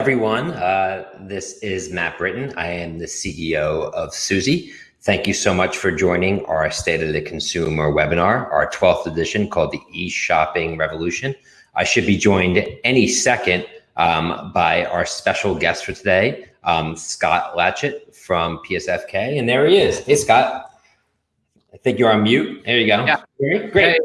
everyone. Uh, this is Matt Britton. I am the CEO of Suzy. Thank you so much for joining our State of the Consumer webinar, our 12th edition called the e-shopping revolution. I should be joined any second um, by our special guest for today, um, Scott Lachut from PSFK. And there he is. Hey, Scott. I think you're on mute. There you go. Yeah. Great. Hey,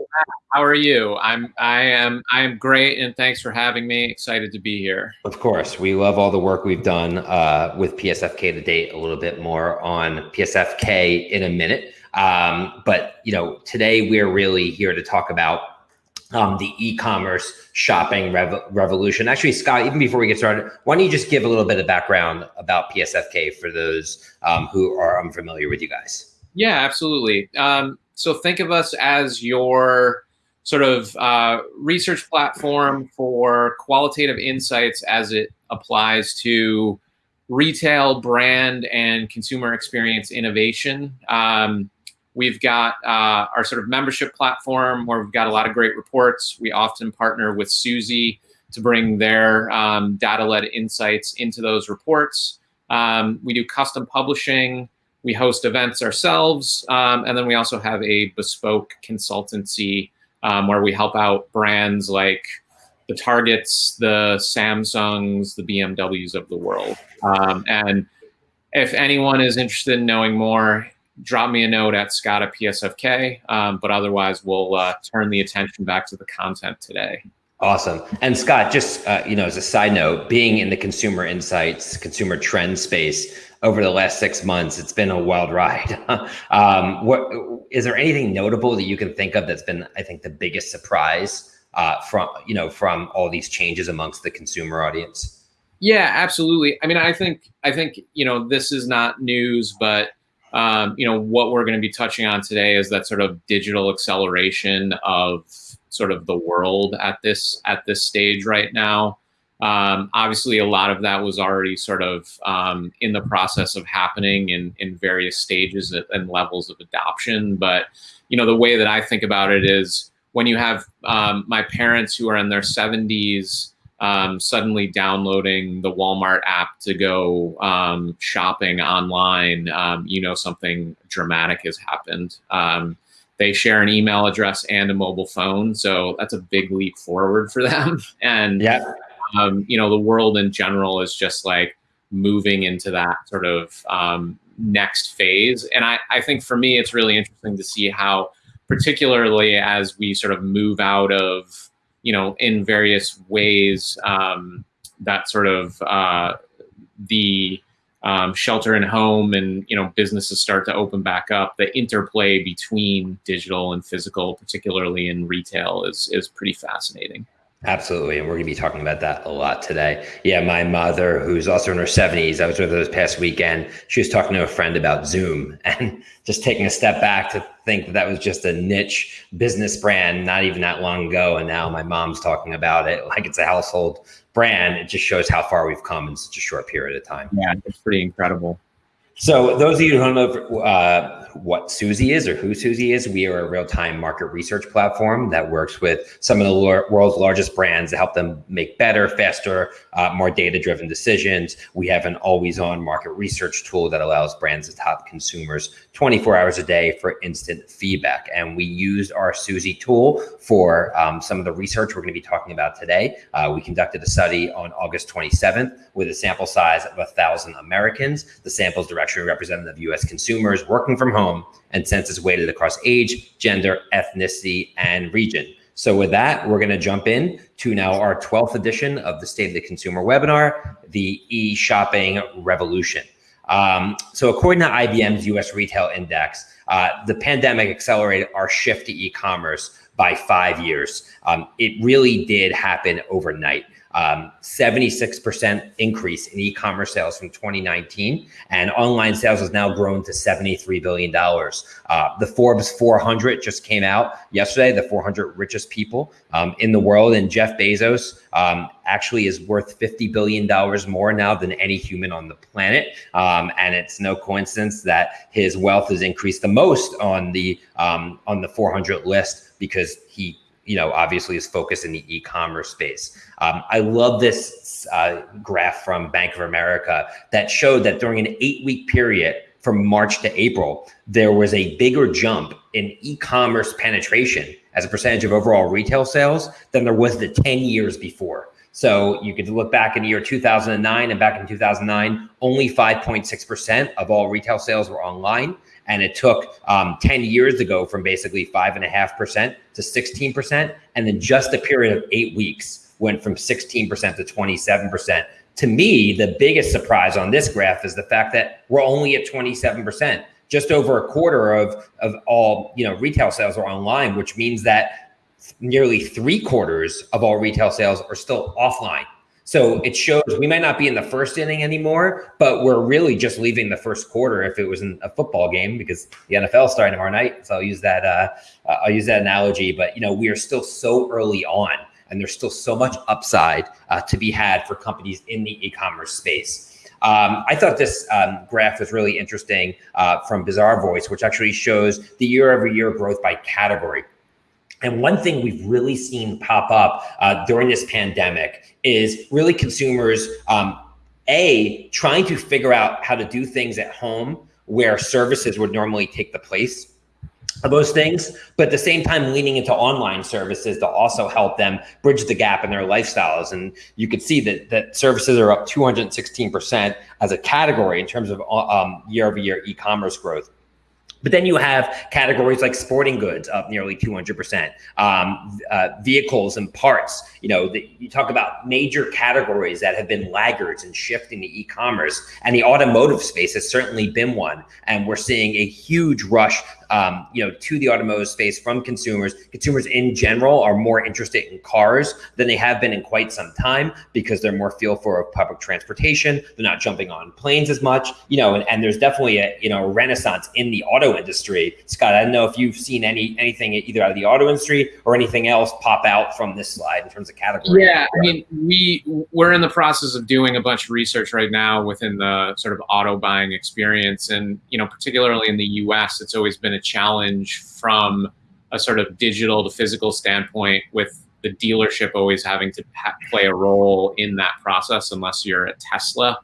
how are you? I'm I am I am great and thanks for having me. Excited to be here. Of course. We love all the work we've done uh, with PSFK to date, a little bit more on PSFK in a minute. Um, but you know, today we're really here to talk about um, the e-commerce shopping rev revolution. Actually, Scott, even before we get started, why don't you just give a little bit of background about PSFK for those um, who are unfamiliar with you guys? Yeah, absolutely. Um, so think of us as your sort of uh, research platform for qualitative insights as it applies to retail, brand, and consumer experience innovation. Um, we've got uh, our sort of membership platform where we've got a lot of great reports. We often partner with Suzy to bring their um, data-led insights into those reports. Um, we do custom publishing. We host events ourselves, um, and then we also have a bespoke consultancy um, where we help out brands like the Targets, the Samsungs, the BMWs of the world. Um, and if anyone is interested in knowing more, drop me a note at Scott at PSFK. Um, but otherwise, we'll uh, turn the attention back to the content today. Awesome. And Scott, just uh, you know, as a side note, being in the consumer insights, consumer trend space, over the last six months. It's been a wild ride. um, what is there anything notable that you can think of that's been, I think, the biggest surprise uh, from you know from all these changes amongst the consumer audience? Yeah, absolutely. I mean, I think I think you know this is not news, but um, you know what we're going to be touching on today is that sort of digital acceleration of sort of the world at this at this stage right now. Um, obviously, a lot of that was already sort of um, in the process of happening in, in various stages and levels of adoption. But, you know, the way that I think about it is when you have um, my parents who are in their 70s um, suddenly downloading the Walmart app to go um, shopping online, um, you know, something dramatic has happened. They share an email address and a mobile phone so that's a big leap forward for them. And yeah um, you know, the world in general is just like moving into that sort of um, next phase. And I, I think for me, it's really interesting to see how, particularly as we sort of move out of, you know, in various ways, um, that sort of uh, the um, shelter and home and you know businesses start to open back up the interplay between digital and physical particularly in retail is is pretty fascinating Absolutely. And we're going to be talking about that a lot today. Yeah, my mother, who's also in her 70s, I was with her this past weekend. She was talking to a friend about Zoom and just taking a step back to think that that was just a niche business brand not even that long ago. And now my mom's talking about it like it's a household brand. It just shows how far we've come in such a short period of time. Yeah, it's pretty incredible. So those of you who don't know uh, what Suzy is or who Suzy is, we are a real-time market research platform that works with some of the world's largest brands to help them make better, faster, uh, more data-driven decisions. We have an always-on market research tool that allows brands to top consumers 24 hours a day for instant feedback. And we used our Suzy tool for um, some of the research we're going to be talking about today. Uh, we conducted a study on August 27th with a sample size of 1,000 Americans. The sample is representative of U.S. consumers working from home and census weighted across age, gender, ethnicity, and region. So with that, we're going to jump in to now our 12th edition of the State of the Consumer webinar, the e-shopping revolution. Um, so according to IBM's US Retail Index, uh, the pandemic accelerated our shift to e-commerce by five years. Um, it really did happen overnight. 76% um, increase in e-commerce sales from 2019 and online sales has now grown to $73 billion. Uh, the Forbes 400 just came out yesterday, the 400 richest people um, in the world and Jeff Bezos um, actually is worth $50 billion more now than any human on the planet. Um, and it's no coincidence that his wealth has increased the most on the, um, on the 400 list because he you know, obviously is focused in the e-commerce space. Um, I love this uh, graph from Bank of America that showed that during an eight-week period from March to April, there was a bigger jump in e-commerce penetration as a percentage of overall retail sales than there was the 10 years before. So you could look back in the year 2009 and back in 2009, only 5.6% of all retail sales were online. And it took um, 10 years to go from basically 5.5% to 16%. And then just a period of eight weeks went from 16% to 27%. To me, the biggest surprise on this graph is the fact that we're only at 27%. Just over a quarter of, of all you know retail sales are online, which means that nearly three quarters of all retail sales are still offline. So it shows we might not be in the first inning anymore, but we're really just leaving the first quarter if it was in a football game because the NFL is starting tomorrow night. So I'll use that. Uh, I'll use that analogy. But you know, we are still so early on, and there's still so much upside uh, to be had for companies in the e-commerce space. Um, I thought this um, graph was really interesting uh, from Bazaarvoice, which actually shows the year-over-year growth by category. And one thing we've really seen pop up uh, during this pandemic is really consumers, um, A, trying to figure out how to do things at home where services would normally take the place of those things, but at the same time leaning into online services to also help them bridge the gap in their lifestyles. And you could see that that services are up 216% as a category in terms of um, year over year e-commerce growth. But then you have categories like sporting goods up nearly 200%, um, uh, vehicles and parts. You know, the, you talk about major categories that have been laggards and shifting to e-commerce, and the automotive space has certainly been one. And we're seeing a huge rush um, you know, to the automotive space from consumers. Consumers in general are more interested in cars than they have been in quite some time because they're more feel for public transportation. They're not jumping on planes as much, you know, and, and there's definitely a, you know, a renaissance in the auto industry. Scott, I don't know if you've seen any anything either out of the auto industry or anything else pop out from this slide in terms of category. Yeah, I mean, we we're in the process of doing a bunch of research right now within the sort of auto buying experience, and you know, particularly in the U.S., it's always been a challenge from a sort of digital to physical standpoint with the dealership always having to play a role in that process unless you're a Tesla.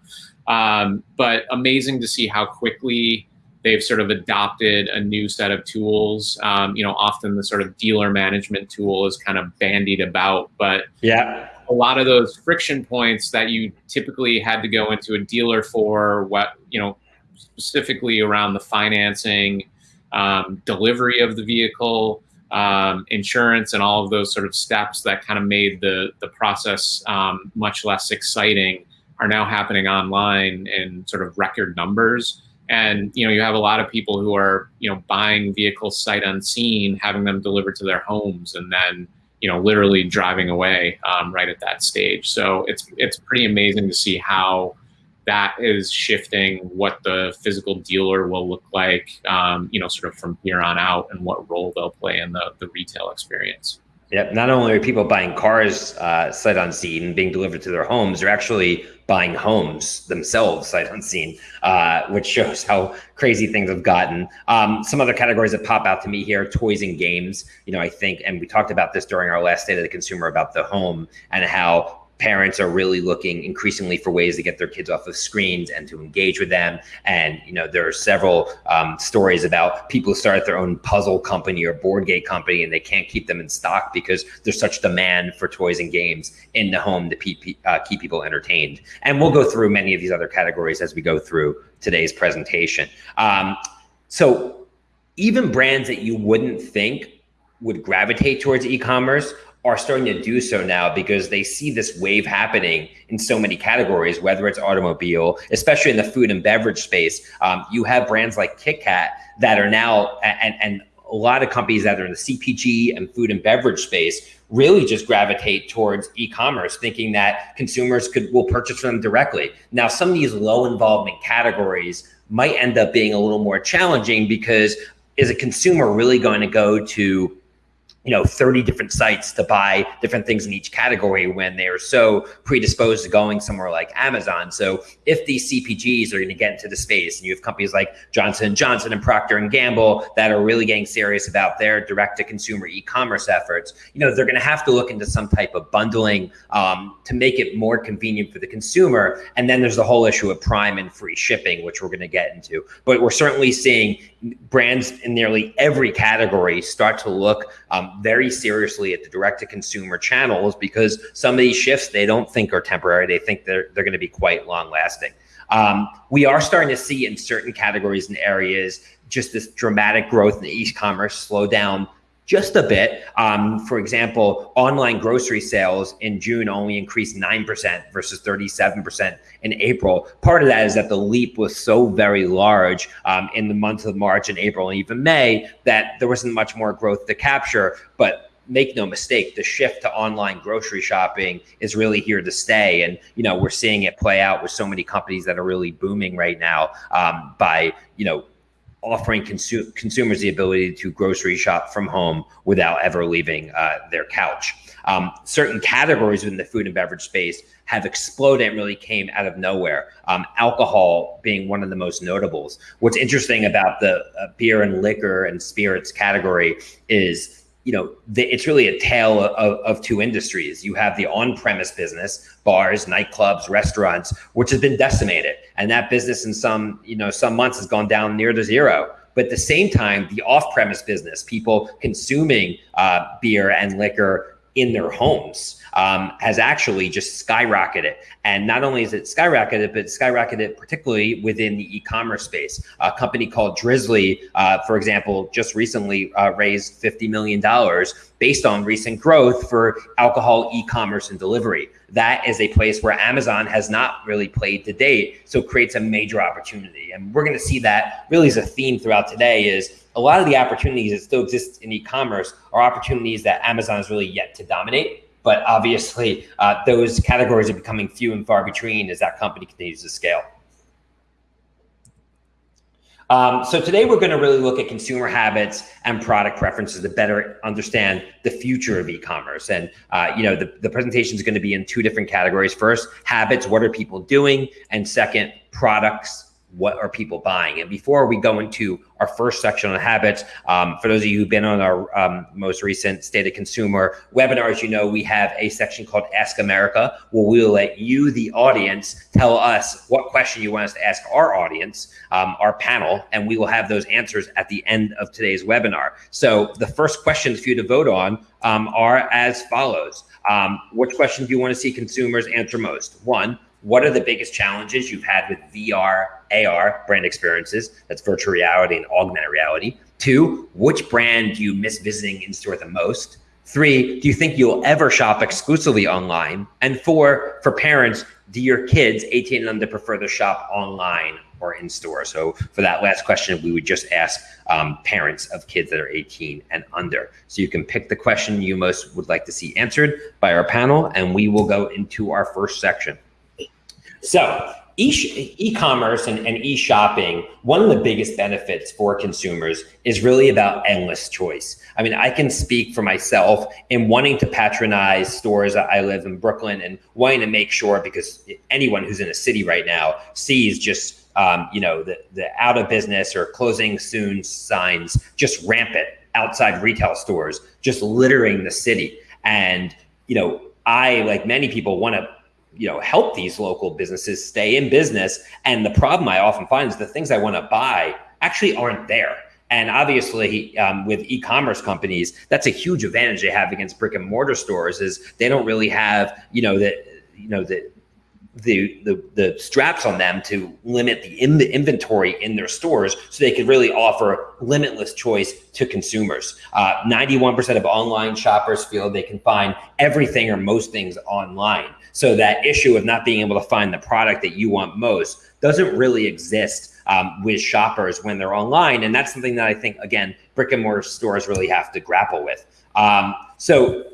Um, but amazing to see how quickly they've sort of adopted a new set of tools. Um, you know, often the sort of dealer management tool is kind of bandied about, but yeah, a lot of those friction points that you typically had to go into a dealer for, what you know, specifically around the financing um, delivery of the vehicle, um, insurance, and all of those sort of steps that kind of made the the process um, much less exciting are now happening online in sort of record numbers. And you know, you have a lot of people who are you know buying vehicles sight unseen, having them delivered to their homes, and then you know literally driving away um, right at that stage. So it's it's pretty amazing to see how that is shifting what the physical dealer will look like, um, you know, sort of from here on out and what role they'll play in the, the retail experience. Yep. Not only are people buying cars uh, sight unseen and being delivered to their homes, they're actually buying homes themselves sight unseen, uh, which shows how crazy things have gotten. Um, some other categories that pop out to me here: toys and games. You know, I think, and we talked about this during our last State of the Consumer about the home and how parents are really looking increasingly for ways to get their kids off of screens and to engage with them. And you know, there are several um, stories about people who start their own puzzle company or board game company, and they can't keep them in stock because there's such demand for toys and games in the home to keep, uh, keep people entertained. And we'll go through many of these other categories as we go through today's presentation. Um, so even brands that you wouldn't think would gravitate towards e-commerce are starting to do so now because they see this wave happening in so many categories, whether it's automobile, especially in the food and beverage space. Um, you have brands like KitKat that are now, and, and a lot of companies that are in the CPG and food and beverage space really just gravitate towards e-commerce, thinking that consumers could will purchase from them directly. Now, some of these low involvement categories might end up being a little more challenging because is a consumer really going to go to you know 30 different sites to buy different things in each category when they are so predisposed to going somewhere like amazon. So if these cpgs are going to get into the space and you have companies like johnson johnson and procter and gamble that are really getting serious about their direct to consumer e-commerce efforts you know they're going to have to look into some type of bundling um, to make it more convenient for the consumer. And then there's the whole issue of prime and free shipping which we're going to get into. But we're certainly seeing brands in nearly every category start to look um, very seriously at the direct to consumer channels because some of these shifts they don't think are temporary. They think they're, they're going to be quite long lasting. Um, we are starting to see in certain categories and areas just this dramatic growth in e-commerce slow down just a bit. Um, for example, online grocery sales in June only increased 9% versus 37% in April. Part of that is that the leap was so very large um, in the months of March and April and even May that there wasn't much more growth to capture. But make no mistake, the shift to online grocery shopping is really here to stay. And, you know, we're seeing it play out with so many companies that are really booming right now um, by, you know, offering consu- consumers the ability to grocery shop from home without ever leaving uh, their couch. Um, certain categories within the food and beverage space have exploded and really came out of nowhere. Um, alcohol being one of the most notables. What's interesting about the uh, beer and liquor and spirits category is you know, the, it's really a tale of, of two industries. You have the on-premise business, bars, nightclubs, restaurants, which has been decimated, and that business in some, you know, some months has gone down near to zero. But at the same time, the off-premise business, people consuming uh, beer and liquor in their homes, um, has actually just skyrocketed. And not only is it skyrocketed, but skyrocketed particularly within the e-commerce space. A company called Drizly, uh, for example, just recently uh, raised $50 million based on recent growth for alcohol e-commerce and delivery. That is a place where Amazon has not really played to date, so it creates a major opportunity. And we're going to see that really as a theme throughout today is a lot of the opportunities that still exist in e-commerce are opportunities that Amazon is really yet to dominate but obviously, uh, those categories are becoming few and far between as that company continues to scale. Um, so today we're going to really look at consumer habits and product preferences to better understand the future of e-commerce. And uh, you know, the, the presentation is going to be in two different categories. First, habits, what are people doing? And second, products, what are people buying? And before we go into our first section on habits, um, for those of you who've been on our um, most recent State of Consumer webinars, you know we have a section called Ask America, where we'll let you, the audience, tell us what question you want us to ask our audience, um, our panel, and we will have those answers at the end of today's webinar. So the first questions for you to vote on um, are as follows. Um, which question do you want to see consumers answer most? One, what are the biggest challenges you've had with VR, AR brand experiences? That's virtual reality and augmented reality. Two, which brand do you miss visiting in store the most? Three, do you think you'll ever shop exclusively online? And four, for parents, do your kids 18 and under prefer to shop online or in store? So for that last question, we would just ask um, parents of kids that are 18 and under. So you can pick the question you most would like to see answered by our panel, and we will go into our first section. So e-commerce and, and e-shopping, one of the biggest benefits for consumers is really about endless choice. I mean, I can speak for myself in wanting to patronize stores. that I live in Brooklyn and wanting to make sure because anyone who's in a city right now sees just um, you know the the out of business or closing soon signs just rampant outside retail stores, just littering the city. And you know, I like many people want to you know help these local businesses stay in business and the problem i often find is the things i want to buy actually aren't there and obviously um, with e-commerce companies that's a huge advantage they have against brick and mortar stores is they don't really have you know the you know the the, the the straps on them to limit the in the inventory in their stores so they could really offer limitless choice to consumers. Uh, 91% of online shoppers feel they can find everything or most things online. So that issue of not being able to find the product that you want most doesn't really exist um, with shoppers when they're online. And that's something that I think, again, brick and mortar stores really have to grapple with. Um, so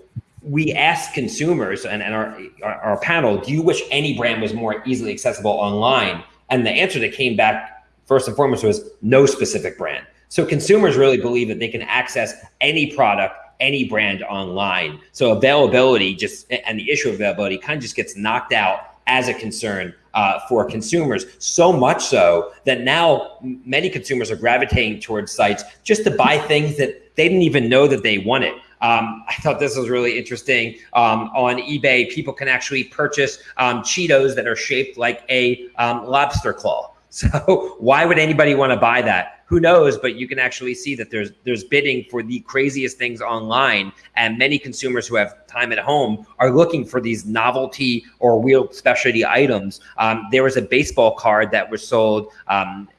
we asked consumers and, and our, our, our panel, do you wish any brand was more easily accessible online? And the answer that came back first and foremost was no specific brand. So consumers really believe that they can access any product any brand online. So availability just and the issue of availability kind of just gets knocked out as a concern uh, for consumers. So much so that now many consumers are gravitating towards sites just to buy things that they didn't even know that they wanted. Um, I thought this was really interesting. Um, on eBay, people can actually purchase um, Cheetos that are shaped like a um, lobster claw. So why would anybody want to buy that? Who knows? But you can actually see that there's there's bidding for the craziest things online, and many consumers who have time at home are looking for these novelty or real specialty items. Um, there was a baseball card that was sold um,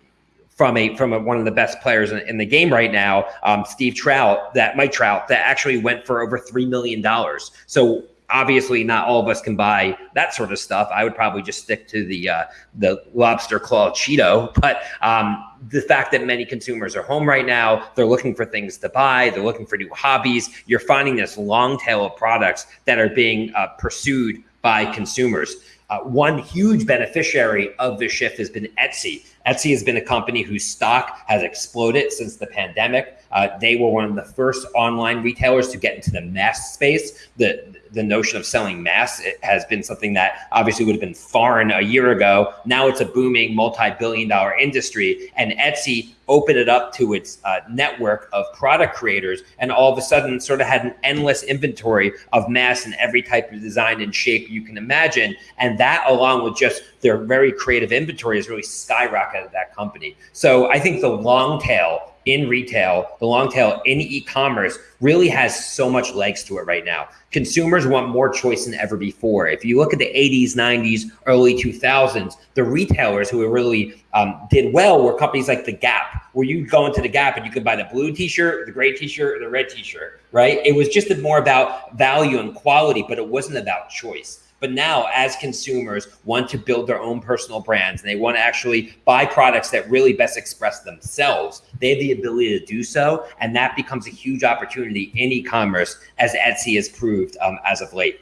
from a from a, one of the best players in, in the game right now, um, Steve Trout, that Mike Trout, that actually went for over three million dollars. So obviously not all of us can buy that sort of stuff. I would probably just stick to the uh, the lobster claw Cheeto. But um, the fact that many consumers are home right now, they're looking for things to buy, they're looking for new hobbies. You're finding this long tail of products that are being uh, pursued by consumers. Uh, one huge beneficiary of this shift has been Etsy. Etsy has been a company whose stock has exploded since the pandemic. Uh, they were one of the first online retailers to get into the mass space. The the notion of selling mass has been something that obviously would have been foreign a year ago. Now it's a booming multi-billion dollar industry, and Etsy opened it up to its uh, network of product creators, and all of a sudden, sort of had an endless inventory of mass in every type of design and shape you can imagine. And that, along with just their very creative inventory, has really skyrocketed that company. So I think the long tail in retail, the long tail in e-commerce really has so much legs to it right now. Consumers want more choice than ever before. If you look at the 80s, 90s, early 2000s, the retailers who really um, did well were companies like The Gap, where you'd go into The Gap and you could buy the blue t-shirt, the gray t-shirt, or the red t-shirt, right? It was just more about value and quality, but it wasn't about choice. But now, as consumers want to build their own personal brands and they want to actually buy products that really best express themselves, they have the ability to do so. And that becomes a huge opportunity in e commerce, as Etsy has proved um, as of late.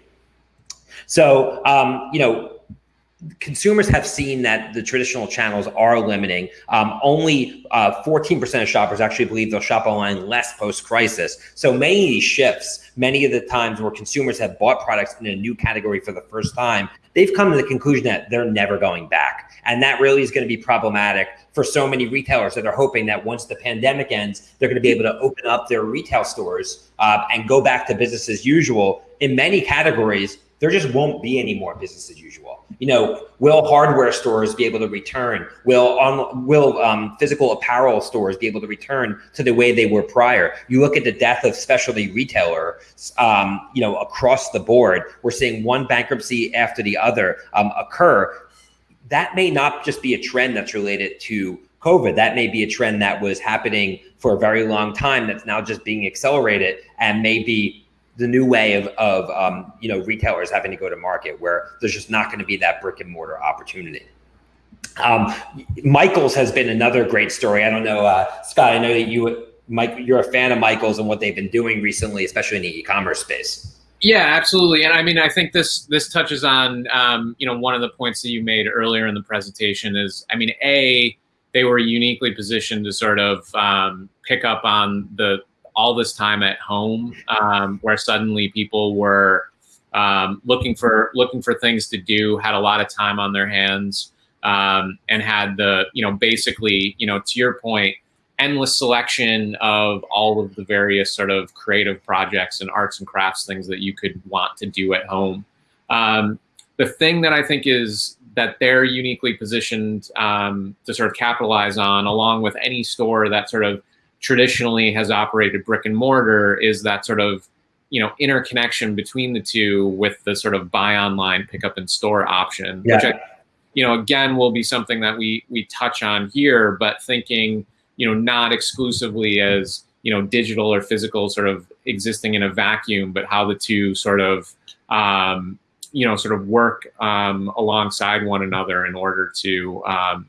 So, um, you know, consumers have seen that the traditional channels are limiting. Um, only 14% uh, of shoppers actually believe they'll shop online less post crisis. So many shifts, many of the times where consumers have bought products in a new category for the first time, they've come to the conclusion that they're never going back. And that really is going to be problematic for so many retailers that are hoping that once the pandemic ends, they're going to be able to open up their retail stores uh, and go back to business as usual. In many categories, there just won't be any more business as usual. You know, will hardware stores be able to return? Will on will um, physical apparel stores be able to return to the way they were prior? You look at the death of specialty retailer, um, you know, across the board. We're seeing one bankruptcy after the other um, occur. That may not just be a trend that's related to COVID. That may be a trend that was happening for a very long time that's now just being accelerated and maybe the new way of, of um, you know retailers having to go to market where there's just not going to be that brick and mortar opportunity. Um, Michaels has been another great story. I don't know, uh, Scott. I know that you, Mike, you're a fan of Michaels and what they've been doing recently, especially in the e-commerce space. Yeah, absolutely. And I mean, I think this this touches on um, you know one of the points that you made earlier in the presentation is, I mean, a they were uniquely positioned to sort of um, pick up on the all this time at home um, where suddenly people were um, looking for looking for things to do, had a lot of time on their hands, um, and had the you know basically you know to your point, endless selection of all of the various sort of creative projects and arts and crafts things that you could want to do at home. Um, the thing that I think is that they're uniquely positioned um, to sort of capitalize on, along with any store that sort of traditionally has operated brick and mortar is that sort of you know interconnection between the two with the sort of buy online pick up in store option yeah. which I, you know again will be something that we we touch on here but thinking you know not exclusively as you know digital or physical sort of existing in a vacuum but how the two sort of um, you know sort of work um, alongside one another in order to um,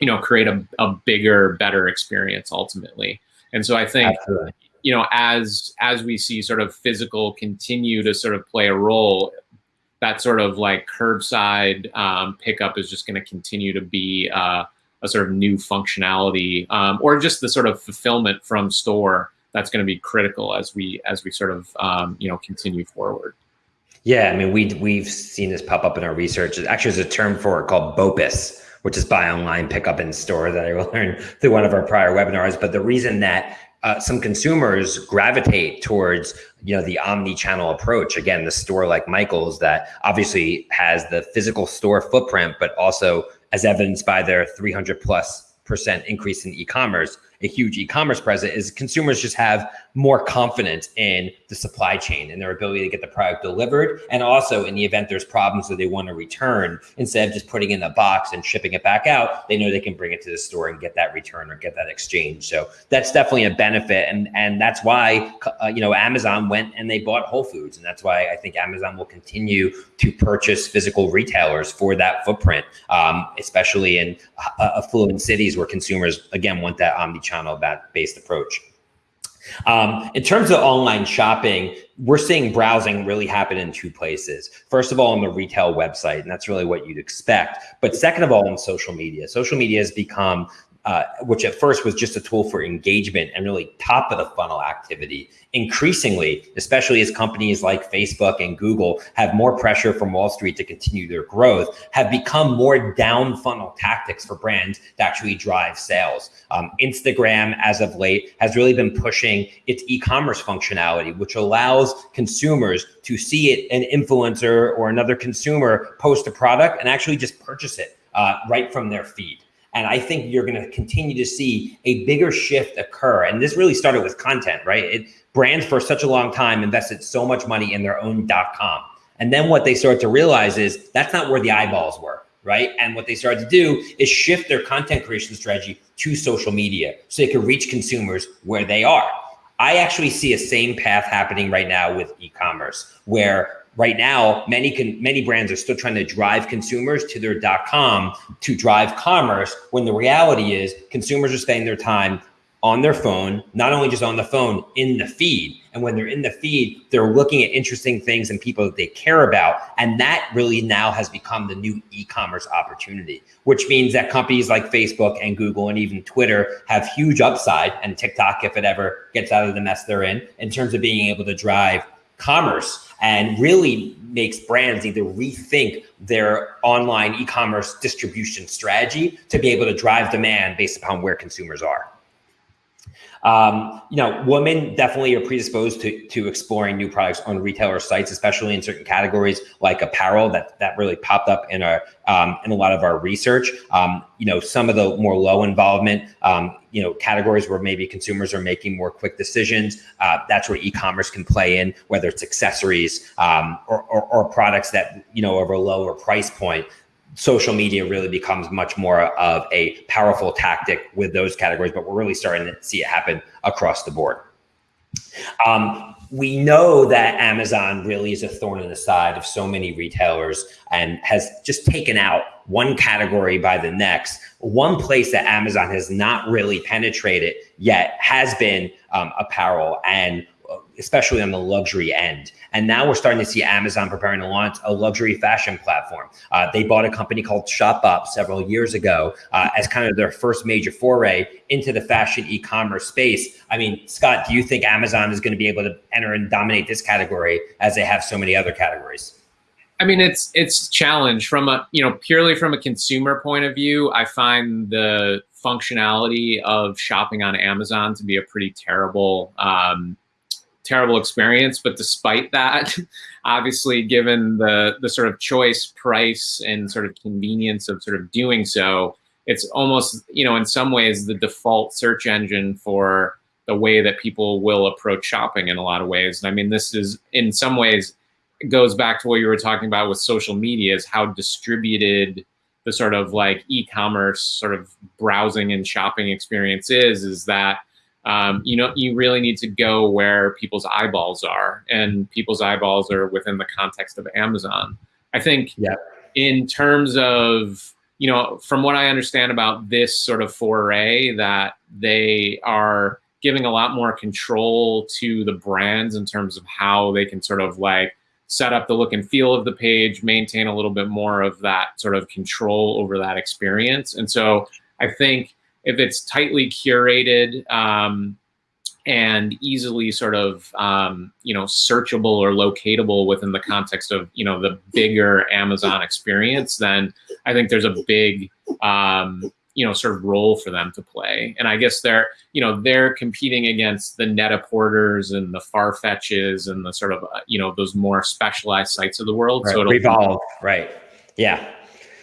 you know create a, a bigger better experience ultimately and so i think Absolutely. you know as as we see sort of physical continue to sort of play a role that sort of like curbside um, pickup is just going to continue to be uh, a sort of new functionality um, or just the sort of fulfillment from store that's going to be critical as we as we sort of um, you know continue forward. Yeah, I mean we we've seen this pop up in our research. Actually, there's a term for it called BOPIS, which is buy online, pick up in store that I learned through one of our prior webinars. But the reason that uh, some consumers gravitate towards you know the omni-channel approach again the store like michael's that obviously has the physical store footprint but also as evidenced by their 300 plus percent increase in e-commerce a huge e-commerce presence is consumers just have more confident in the supply chain and their ability to get the product delivered. And also in the event there's problems that they want to return, instead of just putting in the box and shipping it back out, they know they can bring it to the store and get that return or get that exchange. So that's definitely a benefit. And, and that's why, uh, you know, Amazon went and they bought Whole Foods. And that's why I think Amazon will continue to purchase physical retailers for that footprint, um, especially in uh, affluent cities where consumers, again, want that omni-channel that based approach. Um, in terms of online shopping, we're seeing browsing really happen in two places. First of all, on the retail website, and that's really what you'd expect. But second of all, on social media. Social media has become uh, which at first was just a tool for engagement and really top of the funnel activity. Increasingly, especially as companies like Facebook and Google have more pressure from Wall Street to continue their growth, have become more down funnel tactics for brands to actually drive sales. Um, Instagram, as of late, has really been pushing its e-commerce functionality, which allows consumers to see it, an influencer or another consumer post a product and actually just purchase it uh, right from their feed. And I think you're going to continue to see a bigger shift occur. And this really started with content, right? It, brands for such a long time invested so much money in their own dot .com. And then what they start to realize is that's not where the eyeballs were, right? And what they started to do is shift their content creation strategy to social media so they can reach consumers where they are. I actually see a same path happening right now with e-commerce where right now many can many brands are still trying to drive consumers to their com to drive commerce when the reality is consumers are spending their time on their phone not only just on the phone in the feed. And when they're in the feed they're looking at interesting things and people that they care about. And that really now has become the new e-commerce opportunity which means that companies like facebook and google and even twitter have huge upside and tiktok if it ever gets out of the mess they're in in terms of being able to drive commerce and really makes brands either rethink their online e-commerce distribution strategy to be able to drive demand based upon where consumers are. Um, you know, women definitely are predisposed to, to exploring new products on retailer sites, especially in certain categories like apparel. That that really popped up in our um, in a lot of our research. Um, you know, some of the more low involvement, um, you know, categories where maybe consumers are making more quick decisions. Uh, that's where e-commerce can play in, whether it's accessories um, or, or, or products that you know of a lower price point social media really becomes much more of a powerful tactic with those categories, but we're really starting to see it happen across the board. Um, we know that Amazon really is a thorn in the side of so many retailers and has just taken out one category by the next. One place that Amazon has not really penetrated yet has been um, apparel and especially on the luxury end. And now we're starting to see Amazon preparing to launch a luxury fashion platform. Uh, they bought a company called Shopbop several years ago uh, as kind of their first major foray into the fashion e-commerce space. I mean, Scott, do you think Amazon is going to be able to enter and dominate this category as they have so many other categories? I mean, it's it's challenge from a you know purely from a consumer point of view. I find the functionality of shopping on Amazon to be a pretty terrible um, terrible experience. But despite that, obviously, given the the sort of choice, price, and sort of convenience of sort of doing so, it's almost you know in some ways the default search engine for the way that people will approach shopping in a lot of ways. And I mean, this is in some ways goes back to what you were talking about with social media is how distributed the sort of like e-commerce sort of browsing and shopping experience is is that um, you know, you really need to go where people's eyeballs are, and people's eyeballs are within the context of Amazon. I think yeah. in terms of, you know, from what I understand about this sort of foray, that they are giving a lot more control to the brands in terms of how they can sort of like set up the look and feel of the page, maintain a little bit more of that sort of control over that experience. And so I think if it's tightly curated um, and easily sort of um, you know searchable or locatable within the context of you know the bigger Amazon experience, then I think there's a big um, you know sort of role for them to play. And I guess they're you know they're competing against the Net-a-Porters and the Farfetches and the sort of uh, you know those more specialized sites of the world. Right. So Revolve, right? Yeah.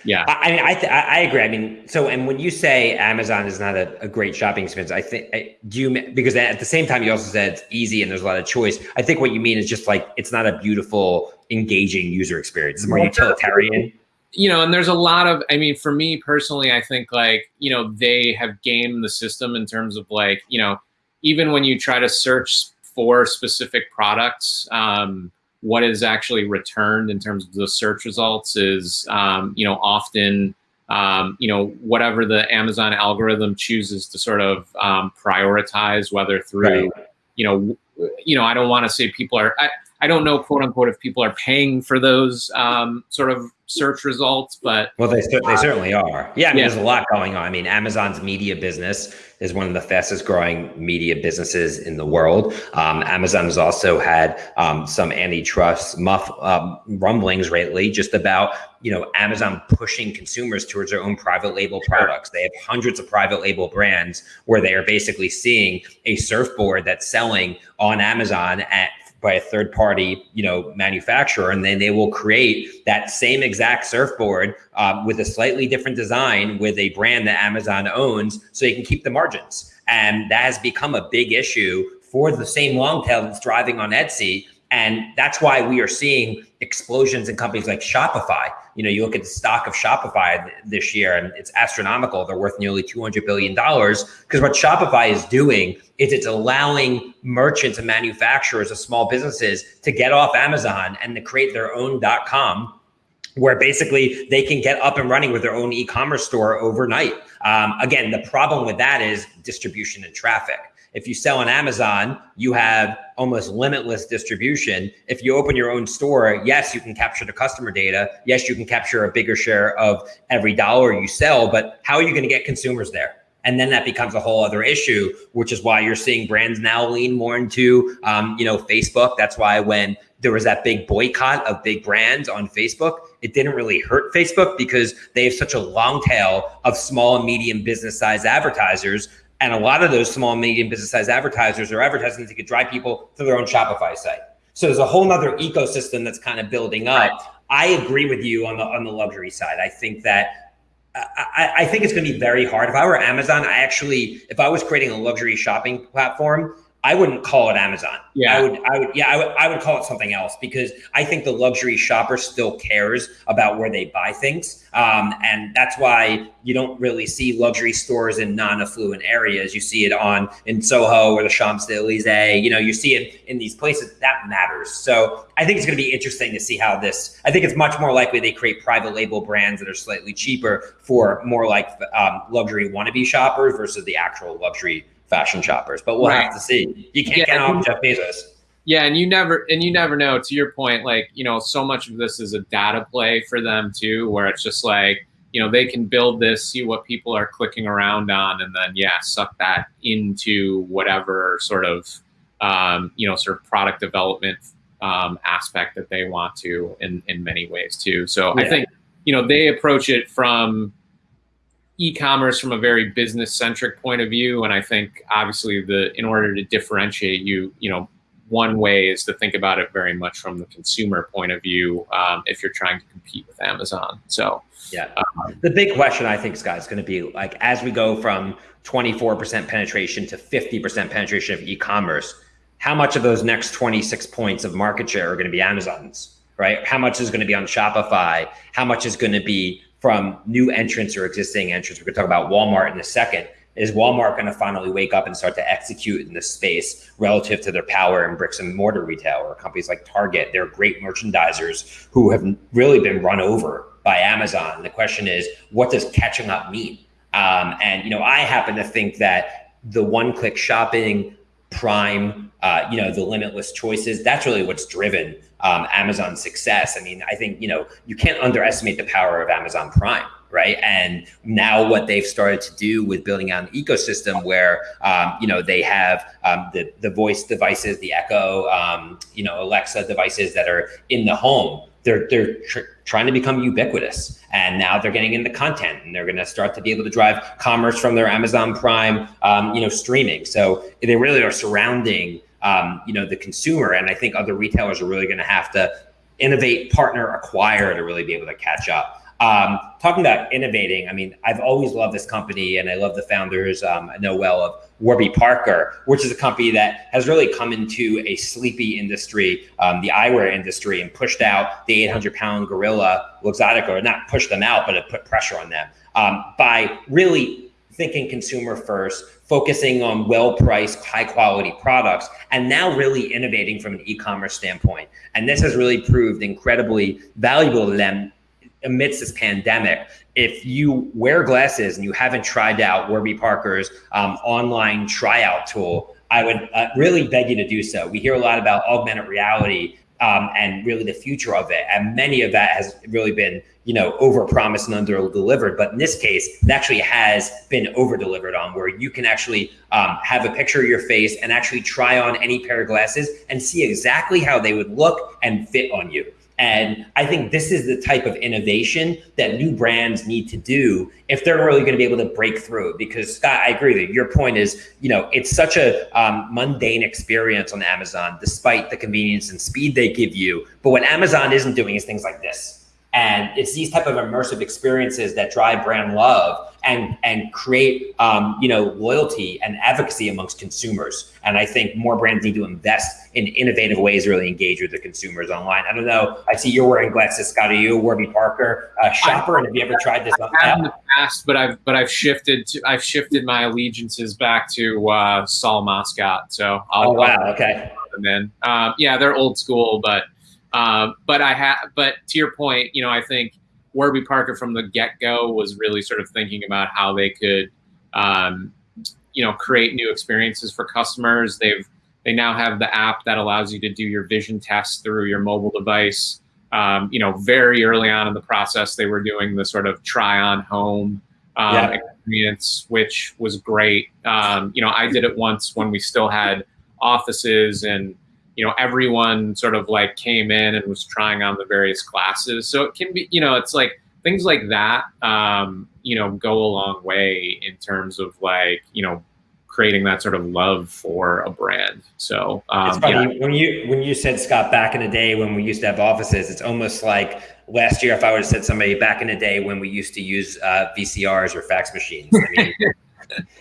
Yeah, I, mean, I th- I agree. I mean, so and when you say Amazon is not a, a great shopping experience, I think I, do you because at the same time you also said it's easy and there's a lot of choice. I think what you mean is just like it's not a beautiful, engaging user experience. It's more utilitarian. You know, and there's a lot of. I mean, for me personally, I think like you know they have gamed the system in terms of like you know even when you try to search for specific products. Um, what is actually returned in terms of the search results is, um, you know, often, um, you know, whatever the Amazon algorithm chooses to sort of um, prioritize, whether through, right. you know, you know, I don't want to say people are, I, I don't know, quote unquote, if people are paying for those um, sort of search results, but well, they they certainly are. Yeah, I mean, yeah. there's a lot going on. I mean, Amazon's media business is one of the fastest growing media businesses in the world. Um, Amazon has also had um, some antitrust muff um, rumblings lately, just about you know Amazon pushing consumers towards their own private label products. They have hundreds of private label brands where they are basically seeing a surfboard that's selling on Amazon at by a third party, you know, manufacturer, and then they will create that same exact surfboard um, with a slightly different design with a brand that Amazon owns, so they can keep the margins. And that has become a big issue for the same long tail that's driving on Etsy and that's why we are seeing explosions in companies like Shopify. You know, you look at the stock of Shopify th- this year and it's astronomical. They're worth nearly $200 billion because what Shopify is doing is it's allowing merchants and manufacturers of small businesses to get off Amazon and to create their own .com where basically they can get up and running with their own e-commerce store overnight. Um, again, the problem with that is distribution and traffic. If you sell on Amazon, you have almost limitless distribution. If you open your own store, yes, you can capture the customer data. Yes, you can capture a bigger share of every dollar you sell, but how are you going to get consumers there? And then that becomes a whole other issue, which is why you're seeing brands now lean more into, um, you know, Facebook. That's why when there was that big boycott of big brands on Facebook, it didn't really hurt Facebook because they have such a long tail of small and medium business size advertisers and a lot of those small and medium business size advertisers are advertising to get drive people to their own Shopify site. So there's a whole nother ecosystem that's kind of building up. Right. I agree with you on the on the luxury side. I think that I, I think it's going to be very hard. If I were Amazon, I actually, if I was creating a luxury shopping platform, I wouldn't call it Amazon. Yeah. I would, I would, yeah, I would, I would call it something else because I think the luxury shopper still cares about where they buy things. Um, and that's why you don't really see luxury stores in non-affluent areas. You see it on in Soho or the Champs Elysees. You know, you see it in these places that matters. So I think it's going to be interesting to see how this. I think it's much more likely they create private label brands that are slightly cheaper for more like um, luxury wannabe shoppers versus the actual luxury fashion shoppers, but we'll right. have to see. You can't yeah, get off Jeff Bezos. Yeah, and you never and you never know. To your point, like you know, so much of this is a data play for them too, where it's just like you know they can build this, see what people are clicking around on, and then yeah, suck that into whatever sort of um, you know sort of product development um, aspect that they want to in in many ways too. So yeah. I think you know they approach it from e-commerce from a very business centric point of view and i think obviously the in order to differentiate you you know one way is to think about it very much from the consumer point of view um, if you're trying to compete with amazon so yeah. um, the big question i think scott is going to be like as we go from 24% penetration to 50% penetration of e-commerce how much of those next 26 points of market share are going to be amazon's right? How much is going to be on shopify? How much is going to be from new entrants or existing entrants. We're going to talk about Walmart in a second. Is Walmart going to finally wake up and start to execute in this space relative to their power in bricks and mortar retail or companies like Target? They're great merchandisers who have really been run over by Amazon. The question is, what does catching up mean? Um, and you know, I happen to think that the one-click shopping, Prime, uh, you know, the limitless choices, that's really what's driven um, Amazon's success. I mean, I think you know you can't underestimate the power of Amazon Prime. right? And now what they've started to do with building out an ecosystem where um, you know they have um, the the voice devices, the Echo, um, you know Alexa devices that are in the home. They're they're tr- trying to become ubiquitous, and now they're getting into content, and they're going to start to be able to drive commerce from their Amazon Prime, um, you know, streaming. So they really are surrounding. Um, you know the consumer and i think other retailers are really going to have to innovate partner acquire to really be able to catch up um, talking about innovating, I mean, I've always loved this company and I love the founders. Um, I know well of Warby Parker, which is a company that has really come into a sleepy industry, um, the eyewear industry, and pushed out the 800 pound gorilla Luxottica, or not pushed them out, but it put pressure on them um, by really thinking consumer first, focusing on well priced, high quality products, and now really innovating from an e commerce standpoint. And this has really proved incredibly valuable to them amidst this pandemic, if you wear glasses and you haven't tried out Warby Parker's um, online tryout tool, I would uh, really beg you to do so. We hear a lot about augmented reality um, and really the future of it, and many of that has really been, you know, over promised and under delivered. But in this case, it actually has been over delivered on, where you can actually um, have a picture of your face and actually try on any pair of glasses and see exactly how they would look and fit on you. And I think this is the type of innovation that new brands need to do if they're really going to be able to break through. Because Scott, I agree that your point is, you know, it's such a um, mundane experience on Amazon, despite the convenience and speed they give you. But what Amazon isn't doing is things like this. And it's these type of immersive experiences that drive brand love and and create um, you know loyalty and advocacy amongst consumers. And I think more brands need to invest in innovative ways to really engage with the consumers online. I don't know. I see you're wearing glasses, Scott. Are you a Warby Parker uh, shopper? And have you ever tried this? I have in the past, but I've but I've shifted to I've shifted my allegiances back to uh, Sol Moscot. So I'll, oh wow, I'll, okay. Then um, yeah, they're old school, but uh, but I have, but to your point, you know, I think Warby Parker from the get go was really sort of thinking about how they could, um, you know, create new experiences for customers. They've they now have the app that allows you to do your vision test through your mobile device. Um, you know, very early on in the process, they were doing the sort of try on home um, yeah. experience, which was great. Um, you know, I did it once when we still had offices and you know everyone sort of like came in and was trying on the various classes so it can be you know it's like things like that um, you know go a long way in terms of like you know creating that sort of love for a brand so um, it's funny yeah. when you when you said scott back in the day when we used to have offices it's almost like last year if i would have said somebody back in the day when we used to use uh, vcrs or fax machines I mean,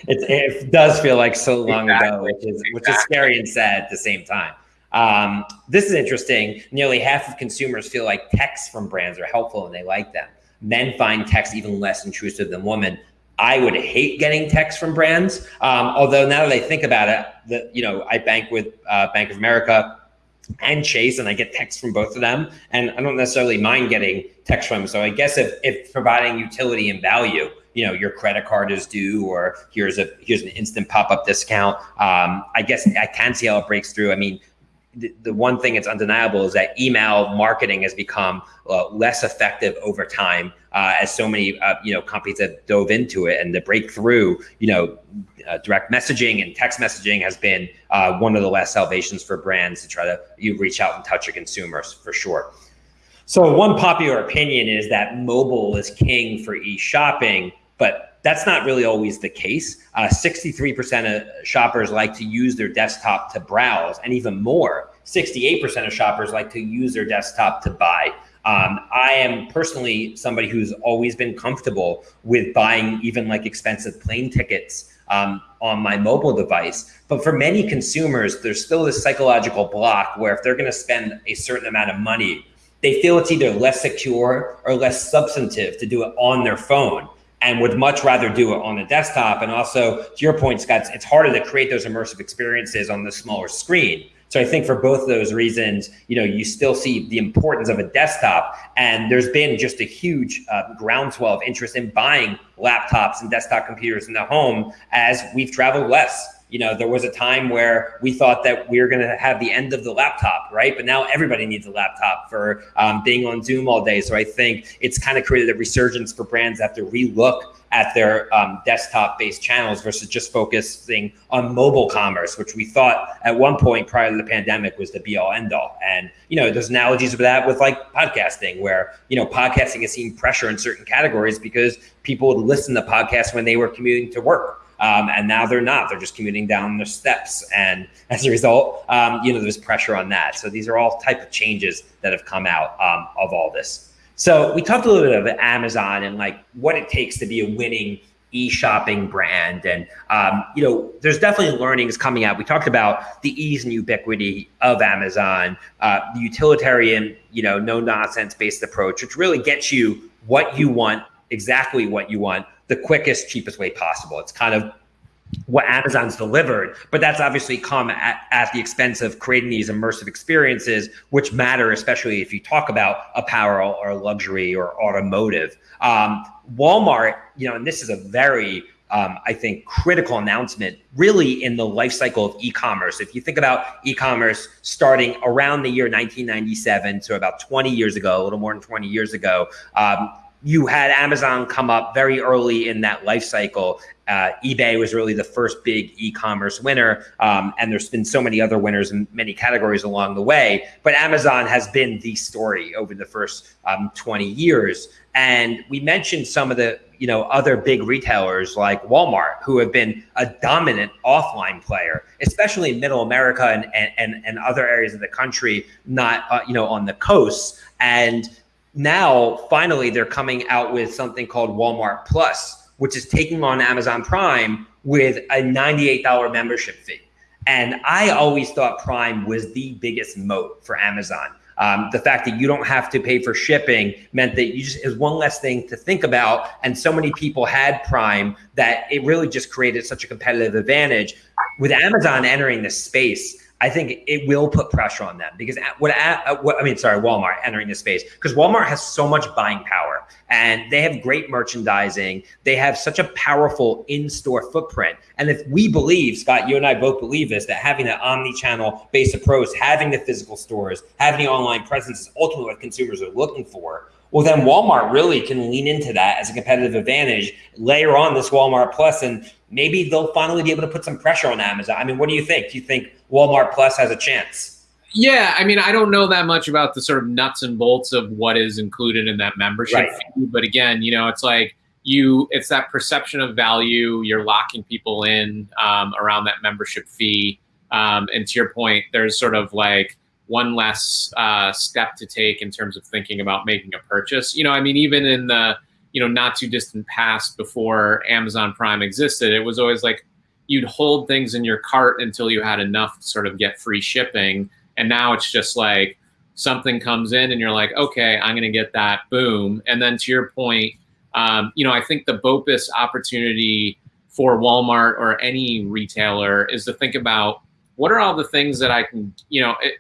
it, it does feel like so long exactly. ago which is which is scary and sad at the same time um, this is interesting. Nearly half of consumers feel like texts from brands are helpful and they like them. Men find texts even less intrusive than women. I would hate getting texts from brands. Um, although now that I think about it, you know, I bank with uh, Bank of America and Chase, and I get texts from both of them, and I don't necessarily mind getting texts from them. So I guess if, if providing utility and value, you know, your credit card is due, or here's a here's an instant pop up discount. Um, I guess I can see how it breaks through. I mean, the, one thing that's undeniable is that email marketing has become uh, less effective over time uh, as so many uh, you know companies have dove into it. And the breakthrough you know uh, direct messaging and text messaging has been uh, one of the last salvations for brands to try to you reach out and touch your consumers for sure. So one popular opinion is that mobile is king for e-shopping but that's not really always the case. 63% uh, of shoppers like to use their desktop to browse, and even more, 68% of shoppers like to use their desktop to buy. Um, I am personally somebody who's always been comfortable with buying even like expensive plane tickets um, on my mobile device. But for many consumers, there's still this psychological block where if they're going to spend a certain amount of money, they feel it's either less secure or less substantive to do it on their phone and would much rather do it on a desktop. And also, to your point, Scott, it's harder to create those immersive experiences on the smaller screen. So I think for both of those reasons, you know, you still see the importance of a desktop, and there's been just a huge uh, groundswell of interest in buying laptops and desktop computers in the home as we've traveled less. You know, there was a time where we thought that we were going to have the end of the laptop, right? But now everybody needs a laptop for um, being on Zoom all day. So I think it's kind of created a resurgence for brands that have to relook at their um, desktop based channels versus just focusing on mobile commerce, which we thought at one point prior to the pandemic was the be all end all. And, you know, there's analogies of that with like podcasting, where, you know, podcasting has seen pressure in certain categories because people would listen to podcasts when they were commuting to work. Um, and now they're not. They're just commuting down their steps, and as a result, um, you know, there's pressure on that. So these are all type of changes that have come out um, of all this. So we talked a little bit about Amazon and like what it takes to be a winning e-shopping brand and um, you know there's definitely learnings coming out we talked about the ease and ubiquity of amazon uh, the utilitarian you know no nonsense based approach which really gets you what you want exactly what you want the quickest cheapest way possible it's kind of what Amazon's delivered, but that's obviously come at, at the expense of creating these immersive experiences, which matter, especially if you talk about apparel or luxury or automotive. Um, Walmart, you know, and this is a very um, I think, critical announcement really in the life cycle of e-commerce. If you think about e-commerce starting around the year 1997, so about 20 years ago, a little more than 20 years ago, um, you had Amazon come up very early in that life cycle. Uh, eBay was really the first big e-commerce winner, um, and there's been so many other winners in many categories along the way. But Amazon has been the story over the first um, 20 years. And we mentioned some of the you know other big retailers like Walmart, who have been a dominant offline player, especially in Middle America and and and other areas of the country, not uh, you know on the coasts. And now finally they're coming out with something called Walmart Plus, which is taking on Amazon Prime with a $98 membership fee. And I always thought Prime was the biggest moat for Amazon. Um, the fact that you don't have to pay for shipping meant that you just is one less thing to think about. And so many people had Prime that it really just created such a competitive advantage. With Amazon entering this space, I think it will put pressure on them because what, what I mean, sorry, Walmart entering the space because Walmart has so much buying power and they have great merchandising. They have such a powerful in-store footprint. And if we believe, Scott, you and I both believe this, that having an omni-channel based approach, having the physical stores, having the online presence is ultimately what consumers are looking for. Well, then Walmart really can lean into that as a competitive advantage, layer on this Walmart Plus, and maybe they'll finally be able to put some pressure on Amazon. I mean, what do you think? Do you think Walmart Plus has a chance? Yeah, I mean, I don't know that much about the sort of nuts and bolts of what is included in that membership right. fee, but again, you know, it's like you, it's that perception of value. You're locking people in um, around that membership fee, um, and to your point, there's sort of like one less uh, step to take in terms of thinking about making a purchase. You know, I mean, even in the you know not too distant past before Amazon Prime existed, it was always like you'd hold things in your cart until you had enough to sort of get free shipping. And now it's just like something comes in and you're like, okay, I'm going to get that, boom. And then to your point, um, you know, I think the BOPIS opportunity for Walmart or any retailer is to think about what are all the things that I can, you know, it,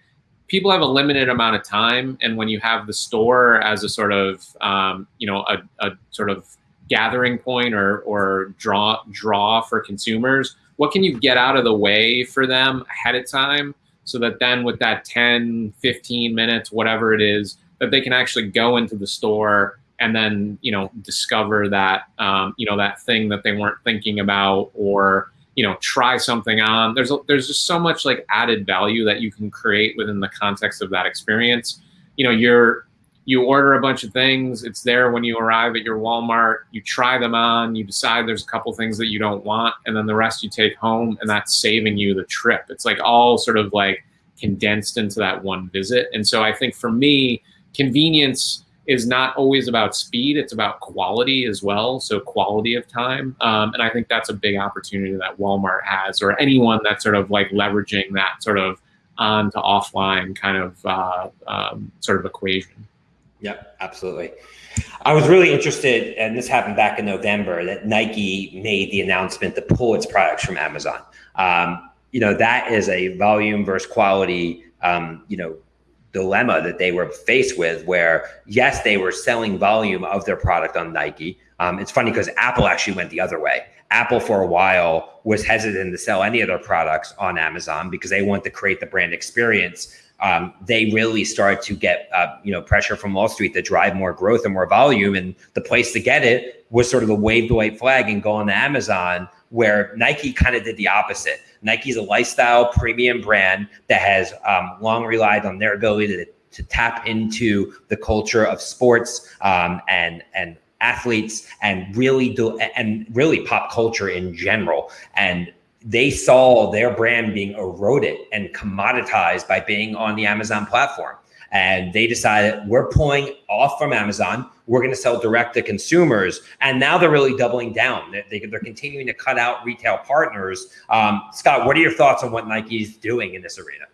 people have a limited amount of time. And when you have the store as a sort of, um, you know, a, a sort of gathering point or, or draw draw for consumers what can you get out of the way for them ahead of time so that then with that 10 15 minutes whatever it is that they can actually go into the store and then you know discover that um, you know that thing that they weren't thinking about or you know try something on there's a, there's just so much like added value that you can create within the context of that experience you know you're you order a bunch of things. It's there when you arrive at your Walmart. You try them on. You decide there's a couple things that you don't want, and then the rest you take home, and that's saving you the trip. It's like all sort of like condensed into that one visit. And so I think for me, convenience is not always about speed; it's about quality as well. So quality of time, um, and I think that's a big opportunity that Walmart has, or anyone that's sort of like leveraging that sort of on to offline kind of uh, um, sort of equation. Yep, absolutely. I was really interested, and this happened back in November, that Nike made the announcement to pull its products from Amazon. Um, you know, that is a volume versus quality, um, you know, dilemma that they were faced with where yes they were selling volume of their product on nike. Um, it's funny because apple actually went the other way. Apple for a while was hesitant to sell any of their products on amazon because they want to create the brand experience. Um, they really started to get uh, you know pressure from Wall Street to drive more growth and more volume. And the place to get it was sort of the wave the white flag and go on to Amazon, where Nike kind of did the opposite. Nike's a lifestyle premium brand that has um, long relied on their ability to, to tap into the culture of sports um, and and athletes and really do and really pop culture in general and they saw their brand being eroded and commoditized by being on the Amazon platform. And they decided we're pulling off from Amazon. We're going to sell direct to consumers. And now they're really doubling down. They, are continuing to cut out retail partners. Um, Scott, what are your thoughts on what Nike is doing in this arena?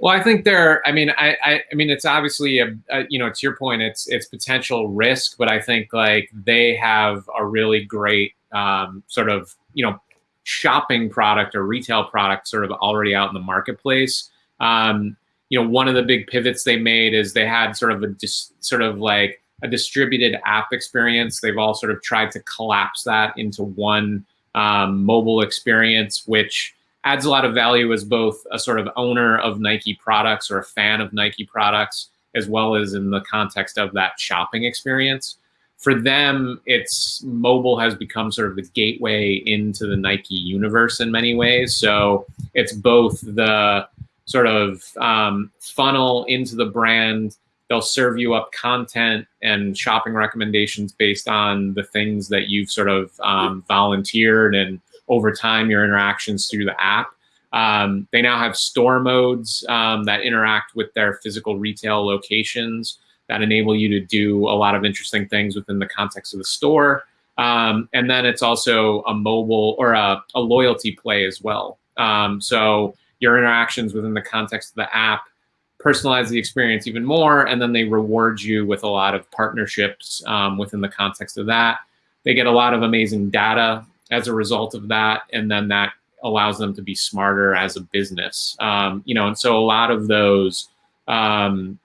Well, I think they're. I mean, I, I, I mean, it's obviously a, a, you know, to your point, it's it's potential risk, but I think like they have a really great um, sort of you know shopping product or retail product sort of already out in the marketplace. Um, you know, one of the big pivots they made is they had sort of a dis, sort of like a distributed app experience. They've all sort of tried to collapse that into one um, mobile experience, which adds a lot of value as both a sort of owner of Nike products or a fan of Nike products, as well as in the context of that shopping experience for them, it's mobile has become sort of the gateway into the Nike universe in many ways. So it's both the sort of um, funnel into the brand. They'll serve you up content and shopping recommendations based on the things that you've sort of um, volunteered and over time your interactions through the app. Um, they now have store modes um, that interact with their physical retail locations that enable you to do a lot of interesting things within the context of the store. Um, and then it's also a mobile or a, a loyalty play as well. Um, so your interactions within the context of the app personalize the experience even more, and then they reward you with a lot of partnerships um, within the context of that. They get a lot of amazing data as a result of that, and then that allows them to be smarter as a business. Um, you know, and so a lot of those um,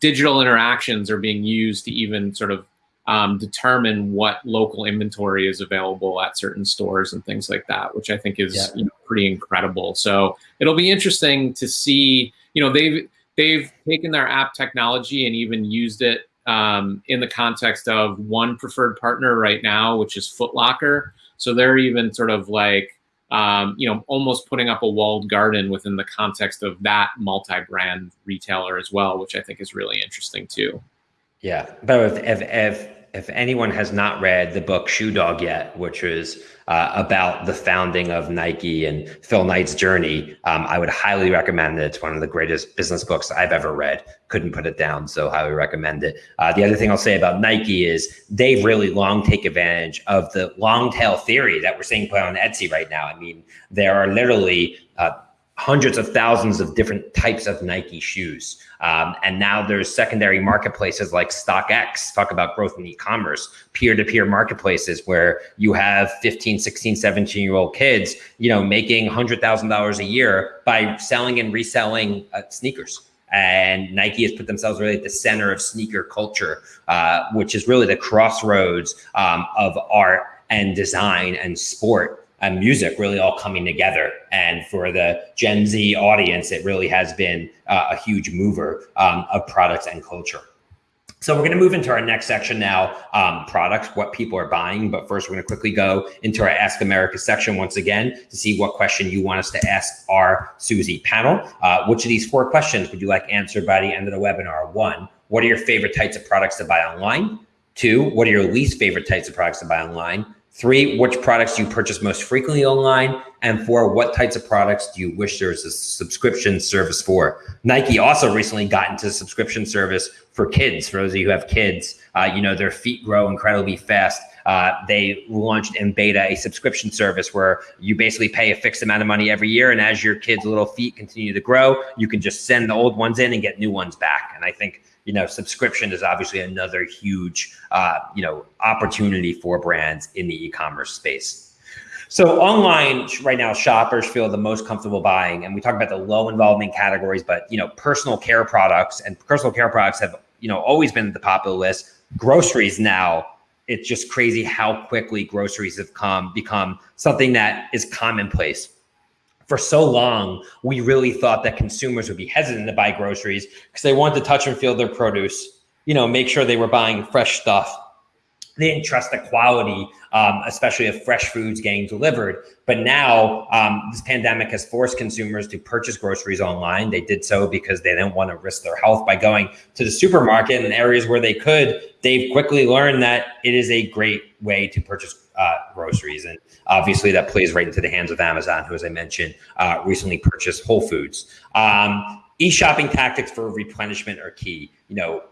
digital interactions are being used to even sort of um, determine what local inventory is available at certain stores and things like that, which I think is yeah. you know, pretty incredible. So it'll be interesting to see. You know, they've they've taken their app technology and even used it um, in the context of one preferred partner right now, which is Footlocker. So they're even sort of like um, you know, almost putting up a walled garden within the context of that multi-brand retailer as well, which I think is really interesting too. Yeah, but if if if, anyone has not read the book Shoe Dog yet, which is uh, about the founding of Nike and Phil Knight's journey, um, I would highly recommend it. It's one of the greatest business books I've ever read. Couldn't put it down, so highly recommend it. Uh, the other thing I'll say about Nike is they've really long take advantage of the long tail theory that we're seeing play on Etsy right now. I mean, there are literally uh, hundreds of thousands of different types of Nike shoes. Um, and now there's secondary marketplaces like StockX, talk about growth in e-commerce, peer-to-peer marketplaces where you have 15, 16, 17 year old kids, you know, making $100,000 a year by selling and reselling uh, sneakers. And Nike has put themselves really at the center of sneaker culture, uh, which is really the crossroads um, of art and design and sport and music really all coming together. And for the Gen Z audience, it really has been uh, a huge mover um, of products and culture. So we're going to move into our next section now, um, products, what people are buying. But first, we're going to quickly go into our Ask America section once again to see what question you want us to ask our Suzy panel. Uh, which of these four questions would you like answered by the end of the webinar? One, what are your favorite types of products to buy online? Two, what are your least favorite types of products to buy online? Three, which products do you purchase most frequently online? And four, what types of products do you wish there was a subscription service for? Nike also recently got into subscription service for kids. For those of you who have kids, uh, you know, their feet grow incredibly fast. Uh, they launched in beta a subscription service where you basically pay a fixed amount of money every year. And as your kids' little feet continue to grow, you can just send the old ones in and get new ones back. And I think you know, subscription is obviously another huge, uh, you know, opportunity for brands in the e-commerce space. So online right now, shoppers feel the most comfortable buying, and we talk about the low involvement categories, but you know, personal care products and personal care products have you know always been the popular list. Groceries now, it's just crazy how quickly groceries have come become something that is commonplace. For so long, we really thought that consumers would be hesitant to buy groceries because they wanted to touch and feel their produce, you know, make sure they were buying fresh stuff they didn't trust the quality, um, especially of fresh foods getting delivered. But now um, this pandemic has forced consumers to purchase groceries online. They did so because they didn't want to risk their health by going to the supermarket in areas where they could. They've quickly learned that it is a great way to purchase uh, groceries. And obviously that plays right into the hands of Amazon, who, as I mentioned, uh, recently purchased Whole Foods. Um, e-shopping tactics for replenishment are key you know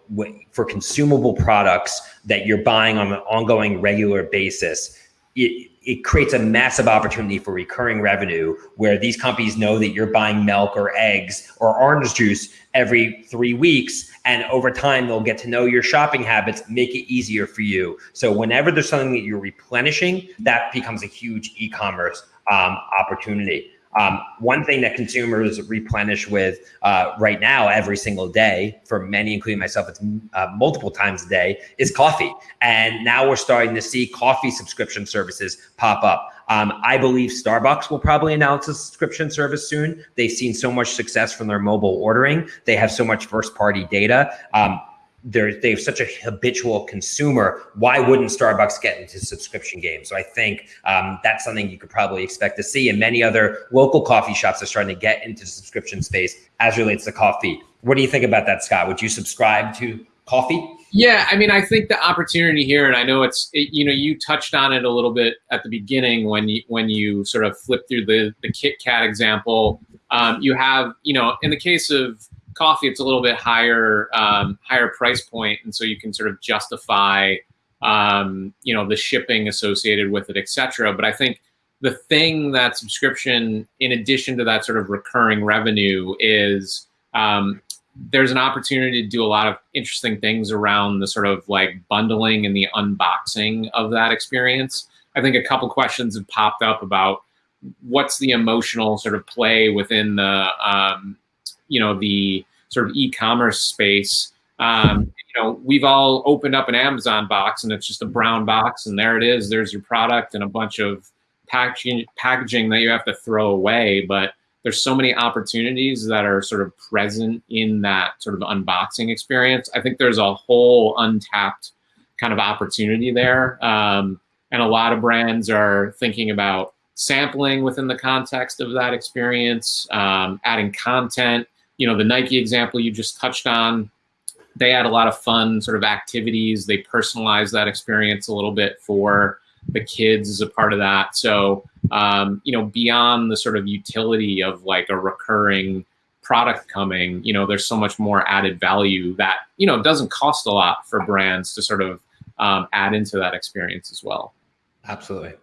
for consumable products that you're buying on an ongoing regular basis. It, it creates a massive opportunity for recurring revenue where these companies know that you're buying milk or eggs or orange juice every three weeks and over time they'll get to know your shopping habits make it easier for you. So whenever there's something that you're replenishing that becomes a huge e-commerce um, opportunity um, one thing that consumers replenish with uh, right now every single day, for many, including myself, it's uh, multiple times a day, is coffee. And now we're starting to see coffee subscription services pop up. Um, I believe Starbucks will probably announce a subscription service soon. They've seen so much success from their mobile ordering. They have so much first party data. Um, they're they have such a habitual consumer. Why wouldn't Starbucks get into subscription games? So I think um, that's something you could probably expect to see. And many other local coffee shops are starting to get into subscription space as relates to coffee. What do you think about that, Scott? Would you subscribe to coffee? Yeah, I mean, I think the opportunity here, and I know it's, it, you know, you touched on it a little bit at the beginning when you when you sort of flip through the the Kit Kat example. Um, you have, you know, in the case of coffee, it's a little bit higher um, higher price point, and so you can sort of justify um, you know the shipping associated with it, etc. But I think the thing that subscription, in addition to that sort of recurring revenue, is um, there's an opportunity to do a lot of interesting things around the sort of like bundling and the unboxing of that experience. I think a couple questions have popped up about what's the emotional sort of play within the um, you know the sort of e-commerce space. Um, you know, we've all opened up an Amazon box and it's just a brown box, and there it is. There's your product and a bunch of packaging packaging that you have to throw away. But there's so many opportunities that are sort of present in that sort of unboxing experience. I think there's a whole untapped kind of opportunity there. Um, and a lot of brands are thinking about sampling within the context of that experience, um, adding content, you know, the Nike example you just touched on, they had a lot of fun sort of activities. They personalized that experience a little bit for the kids as a part of that. So, um, you know, beyond the sort of utility of like a recurring product coming, you know, there's so much more added value that, you know, doesn't cost a lot for brands to sort of um, add into that experience as well. Absolutely.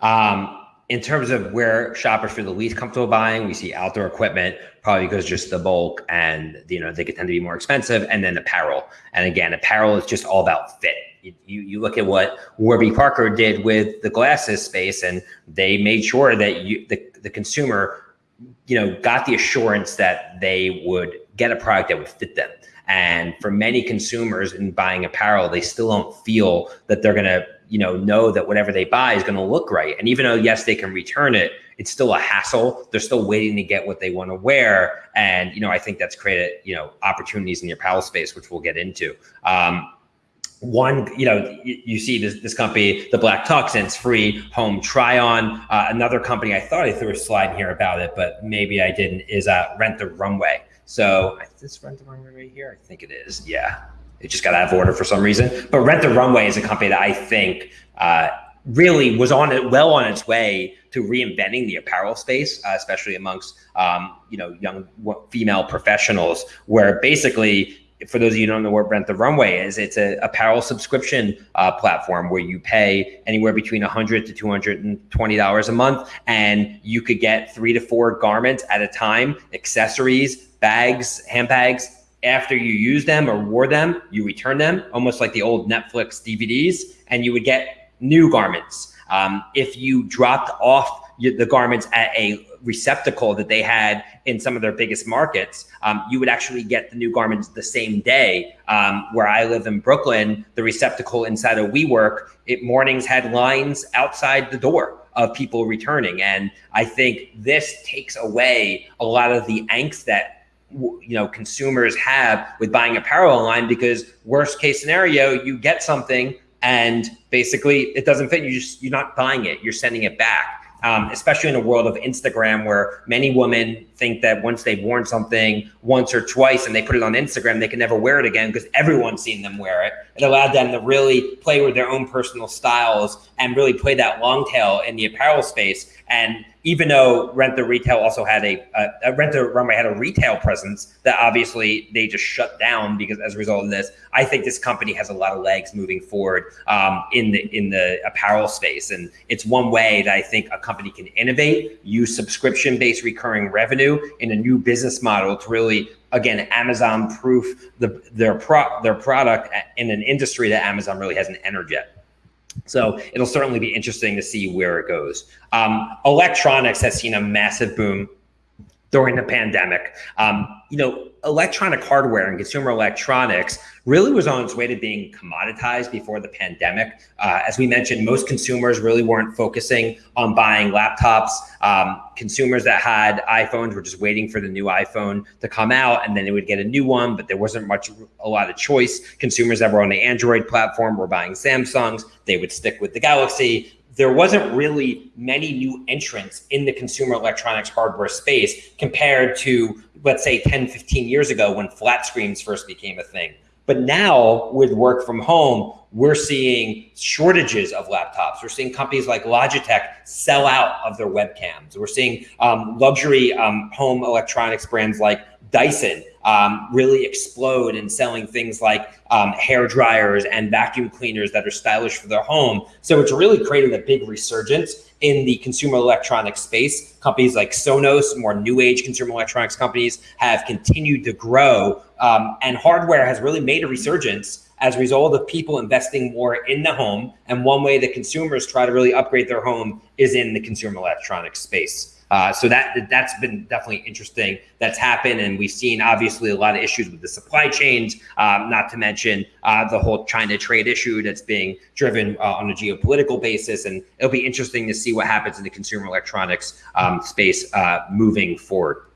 Um, in terms of where shoppers feel the least comfortable buying, we see outdoor equipment, probably because just the bulk and you know they could tend to be more expensive, and then apparel. And again, apparel is just all about fit. You, you, look at what Warby Parker did with the glasses space, and they made sure that you the, the consumer, you know, got the assurance that they would get a product that would fit them. And for many consumers in buying apparel, they still don't feel that they're going to you know know that whatever they buy is going to look right and even though yes they can return it it's still a hassle they're still waiting to get what they want to wear and you know i think that's created you know opportunities in your apparel space which we'll get into um, one, you know, you, you, see this, this company, the Black it's free home try on. Uh, another company, I thought I threw a slide here about it, but maybe I didn't, is uh, Rent the Runway. So is this Rent the Runway right here? I think it is. Yeah. It just got out of order for some reason. But Rent the Runway is a company that I think uh, really was on it well on its way to reinventing the apparel space, uh, especially amongst um, you know young female professionals, where basically. For those of you who don't know what Rent the Runway is, it's an apparel subscription uh, platform where you pay anywhere between 100 to 220 dollars a month, and you could get three to four garments at a time, accessories, bags, handbags, after you use them or wore them, you return them, almost like the old Netflix DVDs, and you would get new garments. Um, if you dropped off the garments at a receptacle that they had in some of their biggest markets, um, you would actually get the new garments the same day. Um, where I live in Brooklyn, the receptacle inside of WeWork, it mornings had lines outside the door of people returning, and I think this takes away a lot of the angst that you know consumers have with buying apparel online because worst case scenario you get something and basically it doesn't fit you just you're not buying it you're sending it back. Um, especially in a world of Instagram where many women think that once they've worn something once or twice and they put it on Instagram, they can never wear it again because everyone's seen them wear it. It allowed them to really play with their own personal styles and really play that long tail in the apparel space. And even though Rent the Retail also had a, a, Rent the Runway had a retail presence that obviously they just shut down because as a result of this, I think this company has a lot of legs moving forward um, in the in the apparel space, and it's one way that I think a company can innovate, use subscription based recurring revenue in a new business model to really again Amazon proof the, their pro, their product in an industry that Amazon really hasn't entered yet. So it'll certainly be interesting to see where it goes. Um, electronics has seen a massive boom during the pandemic. Um, you know, electronic hardware and consumer electronics really was on its way to being commoditized before the pandemic. Uh, as we mentioned, most consumers really weren't focusing on buying laptops. Um, consumers that had iPhones were just waiting for the new iPhone to come out and then they would get a new one, but there wasn't much, a lot of choice. Consumers that were on the Android platform were buying Samsungs. They would stick with the Galaxy there wasn't really many new entrants in the consumer electronics hardware space compared to, let's say, 10, 15 years ago when flat screens first became a thing. But now with work from home, we're seeing shortages of laptops. We're seeing companies like Logitech sell out of their webcams. We're seeing um, luxury um, home electronics brands like Dyson um, really explode in selling things like um, hair dryers and vacuum cleaners that are stylish for their home. So it's really created a big resurgence in the consumer electronics space. Companies like Sonos, more new age consumer electronics companies, have continued to grow, um, and hardware has really made a resurgence as a result of people investing more in the home. And one way that consumers try to really upgrade their home is in the consumer electronics space. Uh, so that that's been definitely interesting. That's happened, and we've seen obviously a lot of issues with the supply chains. Um, not to mention uh, the whole China trade issue that's being driven uh, on a geopolitical basis, and it'll be interesting to see what happens in the consumer electronics um, space uh, moving forward.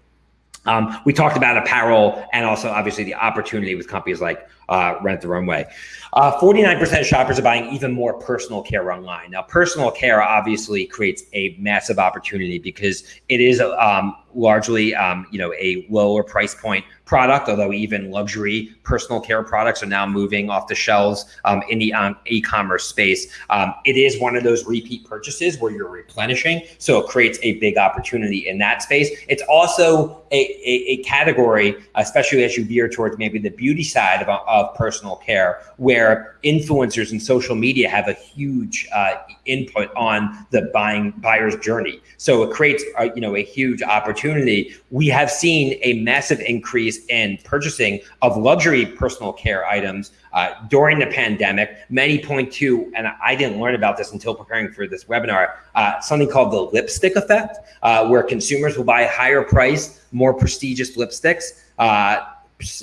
Um, we talked about apparel and also obviously the opportunity with companies like uh, Rent the Runway. Uh, 49% of shoppers are buying even more personal care online. Now, personal care obviously creates a massive opportunity because it is um, largely, um, you know, a lower price point product, although even luxury personal care products are now moving off the shelves um, in the um, e-commerce space. Um, it is one of those repeat purchases where you're replenishing, so it creates a big opportunity in that space. It's also a, a, a category, especially as you veer towards maybe the beauty side of, of personal care, where influencers and social media have a huge uh, input on the buying buyer's journey. So it creates, a, you know, a huge opportunity. We have seen a massive increase in purchasing of luxury personal care items uh, during the pandemic. Many point to, and I didn't learn about this until preparing for this webinar, uh, something called the lipstick effect, uh, where consumers will buy higher price, more prestigious lipsticks uh,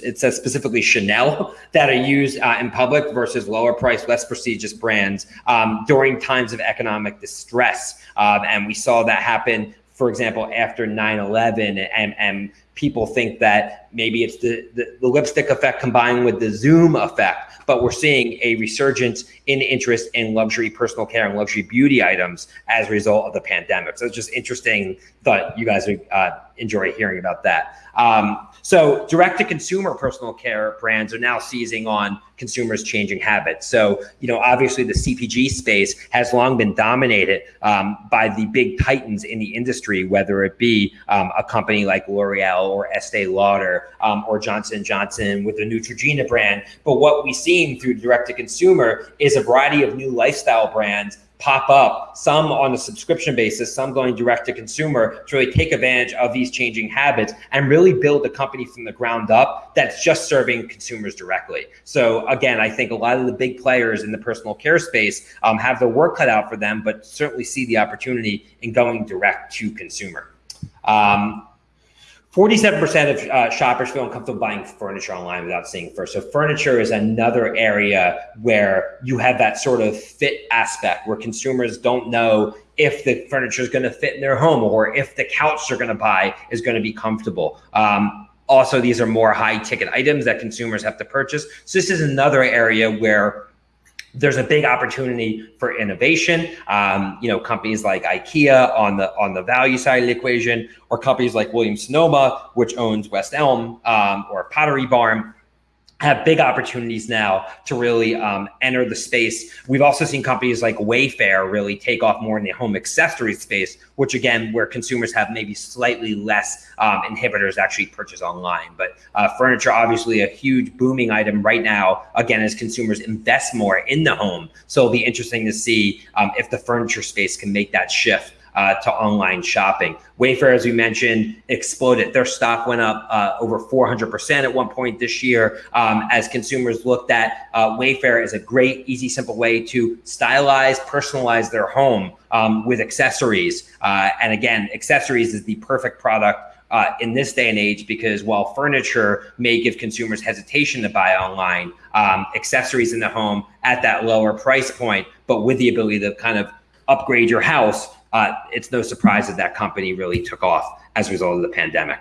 it says specifically Chanel that are used uh, in public versus lower price, less prestigious brands um, during times of economic distress. Um, and we saw that happen, for example, after 9 11. And, and people think that maybe it's the, the, the lipstick effect combined with the Zoom effect but we're seeing a resurgence in interest in luxury personal care and luxury beauty items as a result of the pandemic. So it's just interesting. Thought you guys would uh, enjoy hearing about that. Um, so direct to consumer personal care brands are now seizing on consumers changing habits. So, you know, obviously the CPG space has long been dominated um, by the big titans in the industry, whether it be um, a company like L'Oreal or Estee Lauder um, or Johnson Johnson with the Neutrogena brand. But what we've seen through direct to consumer is a variety of new lifestyle brands pop up, some on a subscription basis, some going direct to consumer to really take advantage of these changing habits and really build a company from the ground up that's just serving consumers directly. So again, I think a lot of the big players in the personal care space um, have their work cut out for them, but certainly see the opportunity in going direct to consumer. Um, 47% of uh, shoppers feel uncomfortable buying furniture online without seeing first. So furniture is another area where you have that sort of fit aspect where consumers don't know if the furniture is going to fit in their home or if the couch they're going to buy is going to be comfortable. Um, also, these are more high ticket items that consumers have to purchase. So this is another area where there's a big opportunity for innovation. Um, you know, companies like IKEA on the on the value side of the equation, or companies like Williams Sonoma, which owns West Elm um, or Pottery Barn, have big opportunities now to really um, enter the space. We've also seen companies like Wayfair really take off more in the home accessory space, which again, where consumers have maybe slightly less um, inhibitors actually purchase online. But uh, furniture, obviously a huge booming item right now, again, as consumers invest more in the home. So it'll be interesting to see um, if the furniture space can make that shift uh, to online shopping. Wayfair, as we mentioned, exploded. Their stock went up uh, over 400% at one point this year um, as consumers looked at uh, Wayfair as a great, easy, simple way to stylize, personalize their home um, with accessories. Uh, and again, accessories is the perfect product uh, in this day and age because while furniture may give consumers hesitation to buy online, um, accessories in the home at that lower price point, but with the ability to kind of upgrade your house uh, it's no surprise that that company really took off as a result of the pandemic.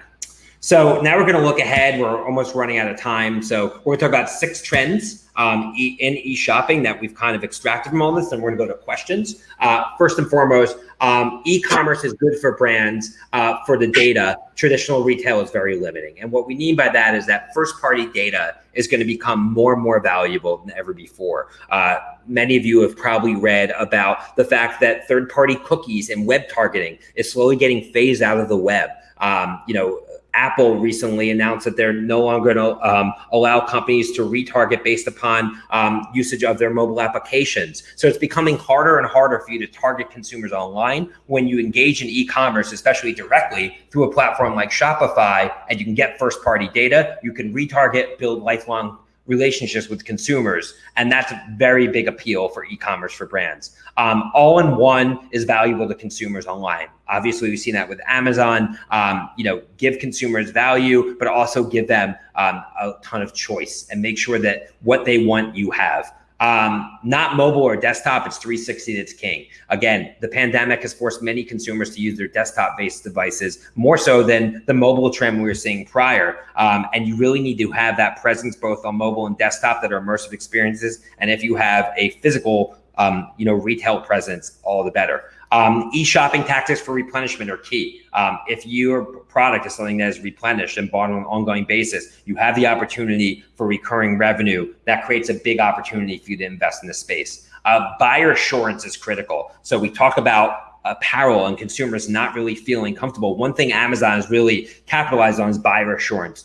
So now we're going to look ahead. We're almost running out of time. So we're going to talk about six trends um, e in e-shopping that we've kind of extracted from all this, and we're going to go to questions. Uh, first and foremost, um, e-commerce is good for brands uh, for the data. Traditional retail is very limiting, and what we mean by that is that first-party data is going to become more and more valuable than ever before. Uh, many of you have probably read about the fact that third-party cookies and web targeting is slowly getting phased out of the web. Um, you know, Apple recently announced that they're no longer going to um, allow companies to retarget based upon um, usage of their mobile applications. So it's becoming harder and harder for you to target consumers online when you engage in e-commerce, especially directly through a platform like Shopify, and you can get first-party data. You can retarget, build lifelong relationships with consumers. And that's a very big appeal for e-commerce for brands. Um, all in one is valuable to consumers online. Obviously, we've seen that with Amazon, um, you know, give consumers value, but also give them um, a ton of choice and make sure that what they want, you have. Um, not mobile or desktop, it's 360 that's king. Again, the pandemic has forced many consumers to use their desktop-based devices more so than the mobile trend we were seeing prior. Um, and you really need to have that presence both on mobile and desktop that are immersive experiences. And if you have a physical um, you know, retail presence, all the better. Um, e-shopping tactics for replenishment are key. Um, if your product is something that is replenished and bought on an ongoing basis, you have the opportunity for recurring revenue. That creates a big opportunity for you to invest in this space. Uh, buyer assurance is critical. So we talk about apparel and consumers not really feeling comfortable. One thing Amazon has really capitalized on is buyer assurance.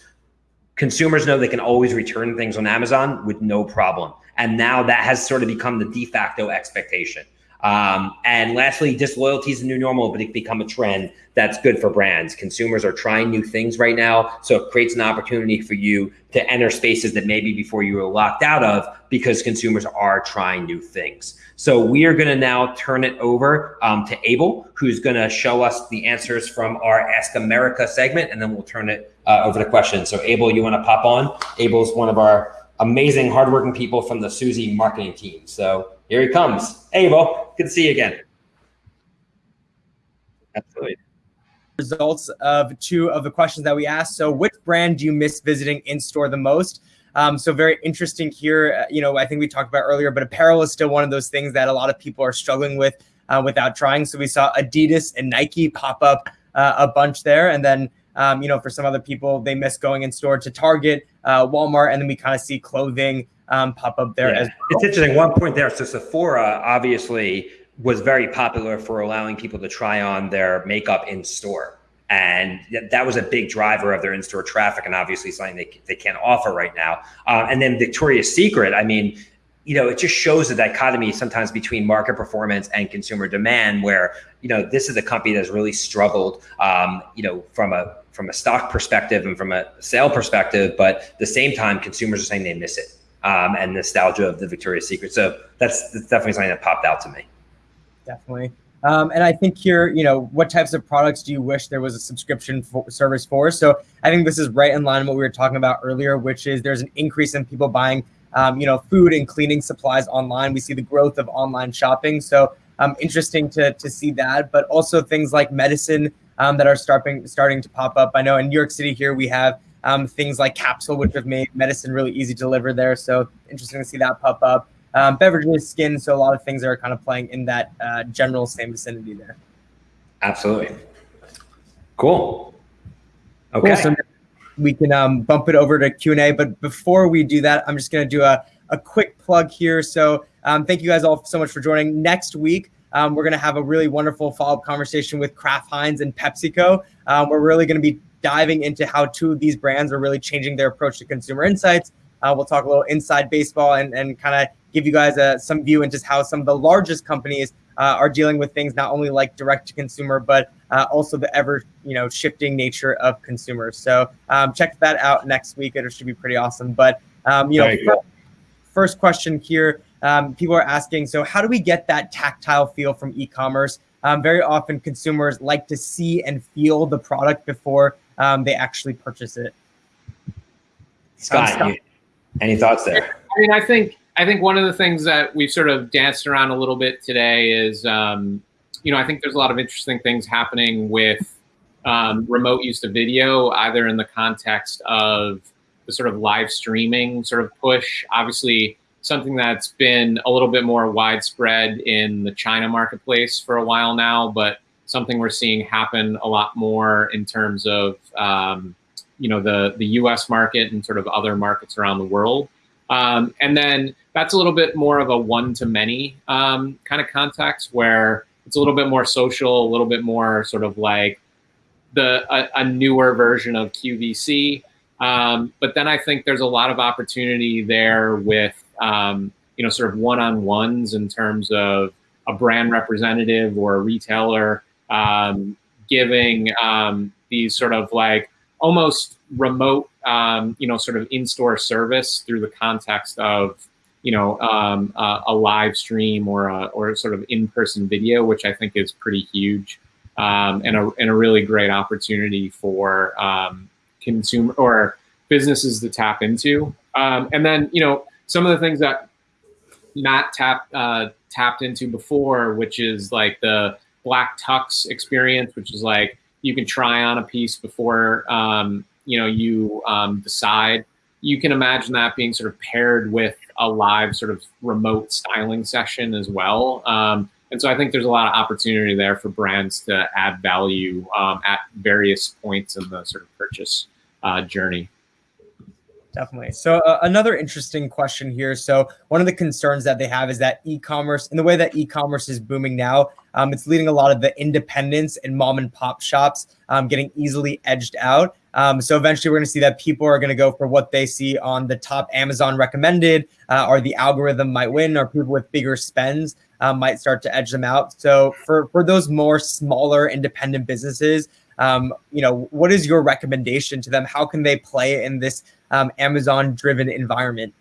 Consumers know they can always return things on Amazon with no problem. And now that has sort of become the de facto expectation. Um, and lastly, disloyalty is a new normal, but it become a trend that's good for brands. Consumers are trying new things right now. So it creates an opportunity for you to enter spaces that maybe before you were locked out of because consumers are trying new things. So we are going to now turn it over um, to Abel, who's going to show us the answers from our Ask America segment, and then we'll turn it uh, over to questions. So Abel, you want to pop on? Abel's one of our amazing, hardworking people from the Suzy marketing team. So here he comes. Hey, good to see you again. Absolutely. Results of two of the questions that we asked. So, which brand do you miss visiting in store the most? Um, so very interesting here. Uh, you know, I think we talked about earlier, but apparel is still one of those things that a lot of people are struggling with uh, without trying. So we saw Adidas and Nike pop up uh, a bunch there, and then um, you know, for some other people, they miss going in store to Target, uh, Walmart, and then we kind of see clothing um, pop up there yeah. as well. It's interesting. One point there. So Sephora obviously was very popular for allowing people to try on their makeup in store. And that was a big driver of their in-store traffic, and obviously something they, they can't offer right now. Uh, and then Victoria's Secret, I mean, you know, it just shows the dichotomy sometimes between market performance and consumer demand, where you know this is a company that's really struggled, um, you know, from a from a stock perspective and from a sale perspective, but at the same time, consumers are saying they miss it um, and nostalgia of the Victoria's Secret. So that's, that's definitely something that popped out to me. Definitely. Um, and I think here, you know, what types of products do you wish there was a subscription for, service for? So I think this is right in line with what we were talking about earlier, which is there's an increase in people buying um, you know, food and cleaning supplies online. We see the growth of online shopping. So um, interesting to, to see that, but also things like medicine um, that are starting, starting to pop up. I know in New York City here, we have um, things like Capsule, which have made medicine really easy to deliver there. So interesting to see that pop up. Um, beverages, skin, so a lot of things are kind of playing in that uh, general same vicinity there. Absolutely. Cool. Okay. Cool. So we can um, bump it over to Q&A. But before we do that, I'm just going to do a, a quick plug here. So um, thank you guys all so much for joining. Next week, um, we're going to have a really wonderful follow-up conversation with Kraft Heinz and PepsiCo. Um, we're really going to be diving into how two of these brands are really changing their approach to consumer insights. Uh, we'll talk a little inside baseball and, and kind of give you guys a, some view into how some of the largest companies uh, are dealing with things not only like direct to consumer, but uh, also the ever you know shifting nature of consumers. So um, check that out next week. It should be pretty awesome. But um, you know, you first question here, um, people are asking, so how do we get that tactile feel from e-commerce? Um, very often, consumers like to see and feel the product before um, they actually purchase it. Scott, Scott. You, any thoughts there? I mean, I think I think one of the things that we've sort of danced around a little bit today is, um, you know, I think there's a lot of interesting things happening with um, remote use of video, either in the context of the sort of live streaming sort of push. Obviously, something that's been a little bit more widespread in the China marketplace for a while now, but something we're seeing happen a lot more in terms of, um, you know, the the U.S. market and sort of other markets around the world. Um, and then that's a little bit more of a one-to-many um, kind of context where it's a little bit more social, a little bit more sort of like the a, a newer version of QVC. Um, but then I think there's a lot of opportunity there with um, you know sort of one-on-ones in terms of a brand representative or a retailer um, giving um, these sort of like almost remote, um, you know, sort of in-store service through the context of, you know, um, a live stream or a, or sort of in-person video, which I think is pretty huge um, and, a, and a really great opportunity for um, consumer or businesses to tap into. Um, and then, you know, some of the things that not tap uh, tapped into before, which is like the black tux experience, which is like you can try on a piece before um, you know you um, decide. You can imagine that being sort of paired with a live sort of remote styling session as well. Um, and so I think there's a lot of opportunity there for brands to add value um, at various points in the sort of purchase uh, journey. Definitely. So uh, another interesting question here. So one of the concerns that they have is that e-commerce, and the way that e-commerce is booming now, um, it's leading a lot of the independents and mom and pop shops um, getting easily edged out. Um, so eventually, we're going to see that people are going to go for what they see on the top Amazon recommended, uh, or the algorithm might win, or people with bigger spends um, might start to edge them out. So for for those more smaller independent businesses, um, you know, what is your recommendation to them? How can they play in this um, Amazon-driven environment?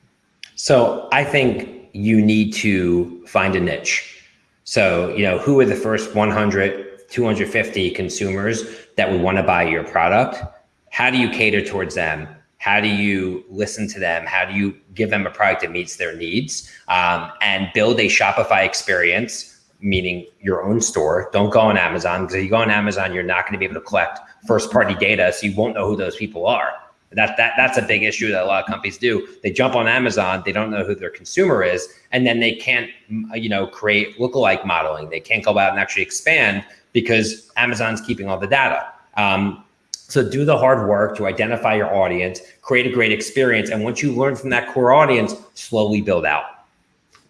So I think you need to find a niche. So, you know, who are the first 100, 250 consumers that would want to buy your product? How do you cater towards them? How do you listen to them? How do you give them a product that meets their needs um, and build a Shopify experience, meaning your own store? Don't go on Amazon because if you go on Amazon, you're not going to be able to collect first party data. So you won't know who those people are. That, that that's a big issue that a lot of companies do. They jump on Amazon, they don't know who their consumer is, and then they can't, you know, create lookalike modeling. They can't go out and actually expand because Amazon's keeping all the data. Um, so do the hard work to identify your audience, create a great experience, and once you learn from that core audience, slowly build out.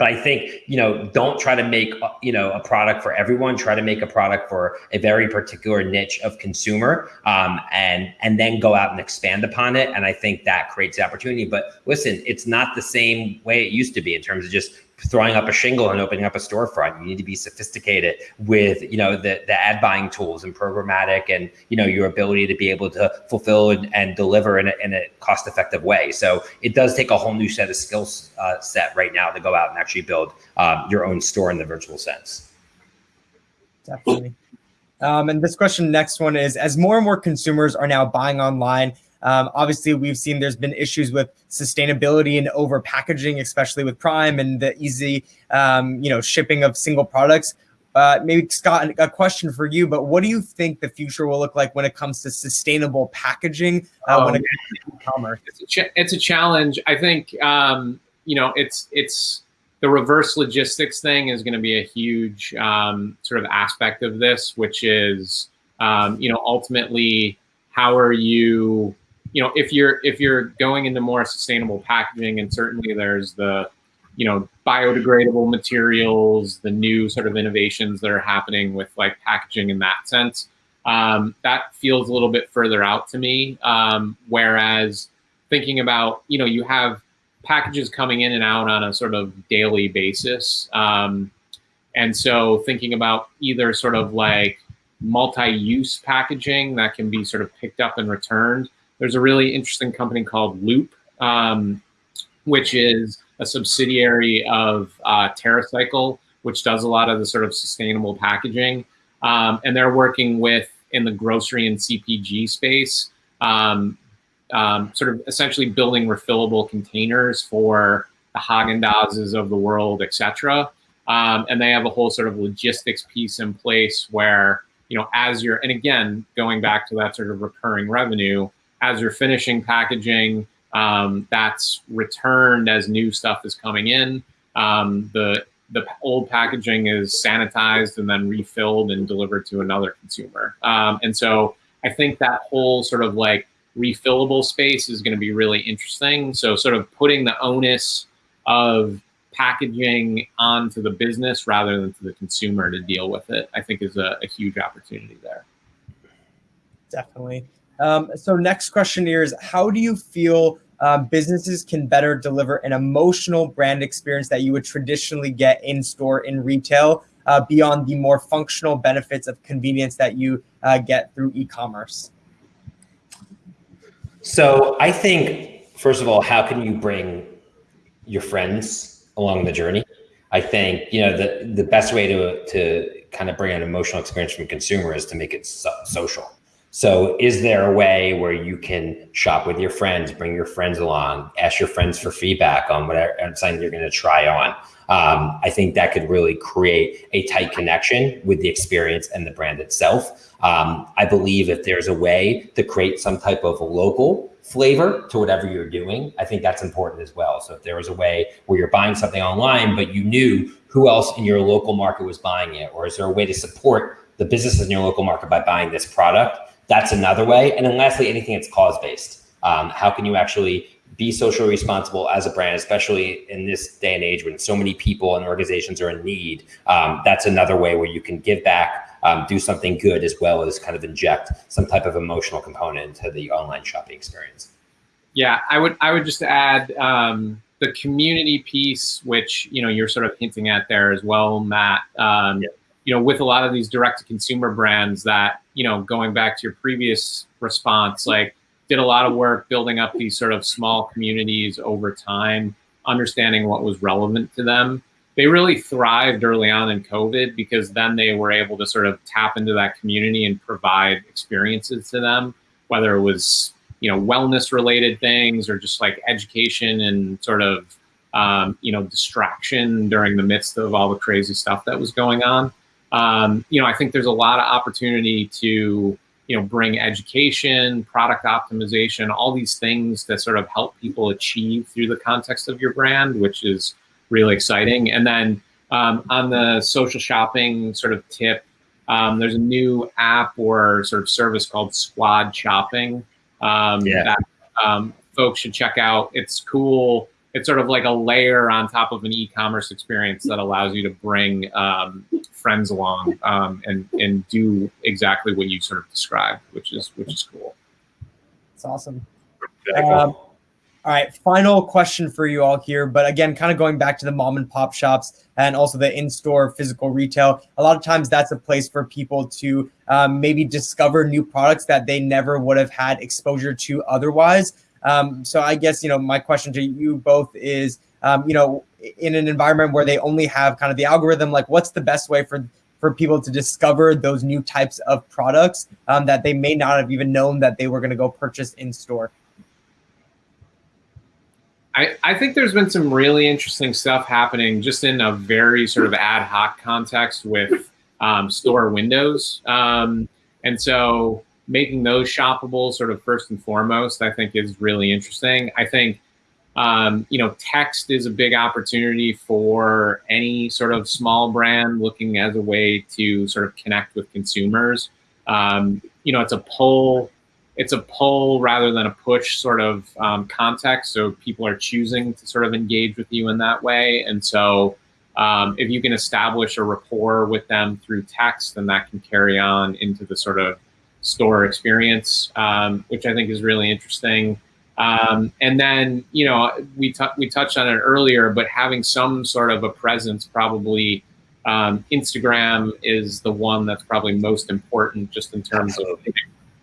But I think you know, don't try to make you know a product for everyone. Try to make a product for a very particular niche of consumer, um, and and then go out and expand upon it. And I think that creates the opportunity. But listen, it's not the same way it used to be in terms of just throwing up a shingle and opening up a storefront. You need to be sophisticated with, you know, the, the ad buying tools and programmatic and, you know, your ability to be able to fulfill and, and deliver in a, in a cost effective way. So it does take a whole new set of skills uh, set right now to go out and actually build um, your own store in the virtual sense. Definitely. Um, and this question, next one is, as more and more consumers are now buying online, um, obviously, we've seen there's been issues with sustainability and over packaging, especially with Prime and the easy, um, you know, shipping of single products. Uh, maybe Scott, a question for you, but what do you think the future will look like when it comes to sustainable packaging uh, oh, when it comes to e-commerce? It's a, ch- it's a challenge. I think um, you know it's it's the reverse logistics thing is going to be a huge um, sort of aspect of this, which is um, you know ultimately how are you you know, if you're if you're going into more sustainable packaging, and certainly there's the, you know, biodegradable materials, the new sort of innovations that are happening with like packaging in that sense. Um, that feels a little bit further out to me. Um, whereas thinking about, you know, you have packages coming in and out on a sort of daily basis. Um, and so thinking about either sort of like multi-use packaging that can be sort of picked up and returned there's a really interesting company called Loop, um, which is a subsidiary of uh, TerraCycle, which does a lot of the sort of sustainable packaging. Um, and they're working with in the grocery and CPG space, um, um, sort of essentially building refillable containers for the Haagen Dazs of the world, et cetera. Um, and they have a whole sort of logistics piece in place where, you know, as you're, and again, going back to that sort of recurring revenue, as you're finishing packaging, um, that's returned as new stuff is coming in. Um, the the old packaging is sanitized and then refilled and delivered to another consumer. Um, and so I think that whole sort of like refillable space is going to be really interesting. So sort of putting the onus of packaging onto the business rather than to the consumer to deal with it, I think is a, a huge opportunity there. Definitely. Um, so next question here is, how do you feel um, businesses can better deliver an emotional brand experience that you would traditionally get in store in retail uh, beyond the more functional benefits of convenience that you uh, get through e-commerce? So I think, first of all, how can you bring your friends along the journey? I think, you know, the, the best way to, to kind of bring an emotional experience from consumer is to make it so social. So, is there a way where you can shop with your friends, bring your friends along, ask your friends for feedback on whatever something you're going to try on? Um, I think that could really create a tight connection with the experience and the brand itself. Um, I believe if there's a way to create some type of local flavor to whatever you're doing, I think that's important as well. So if there was a way where you're buying something online, but you knew who else in your local market was buying it, or is there a way to support the businesses in your local market by buying this product? That's another way. And then lastly, anything that's cause based. Um, how can you actually be socially responsible as a brand, especially in this day and age when so many people and organizations are in need? Um, that's another way where you can give back, um, do something good, as well as kind of inject some type of emotional component to the online shopping experience. Yeah, I would I would just add um, the community piece, which you know you're sort of hinting at there as well, Matt. Um, yeah you know, with a lot of these direct to consumer brands that, you know, going back to your previous response, like did a lot of work building up these sort of small communities over time, understanding what was relevant to them. They really thrived early on in COVID because then they were able to sort of tap into that community and provide experiences to them, whether it was, you know, wellness related things or just like education and sort of, um, you know, distraction during the midst of all the crazy stuff that was going on um, you know, I think there's a lot of opportunity to, you know, bring education, product optimization, all these things that sort of help people achieve through the context of your brand, which is really exciting. And then um, on the social shopping sort of tip, um, there's a new app or sort of service called Squad Shopping um, yeah. that um, folks should check out. It's cool it's sort of like a layer on top of an e-commerce experience that allows you to bring um, friends along um, and and do exactly what you sort of described, which is which is cool. It's awesome. Um, all right, final question for you all here. But again, kind of going back to the mom and pop shops and also the in store physical retail, a lot of times that's a place for people to um, maybe discover new products that they never would have had exposure to otherwise. Um, so I guess, you know, my question to you both is, um, you know, in an environment where they only have kind of the algorithm, like what's the best way for for people to discover those new types of products um, that they may not have even known that they were going to go purchase in store? I, I think there's been some really interesting stuff happening just in a very sort of ad hoc context with um, store windows. Um, and so making those shoppable sort of first and foremost, I think is really interesting. I think, um, you know, text is a big opportunity for any sort of small brand looking as a way to sort of connect with consumers. Um, you know, it's a pull it's a pull rather than a push sort of um, context. So people are choosing to sort of engage with you in that way. And so um, if you can establish a rapport with them through text, then that can carry on into the sort of store experience, um, which I think is really interesting. Um, and then, you know, we, we touched on it earlier, but having some sort of a presence probably um, Instagram is the one that's probably most important just in terms of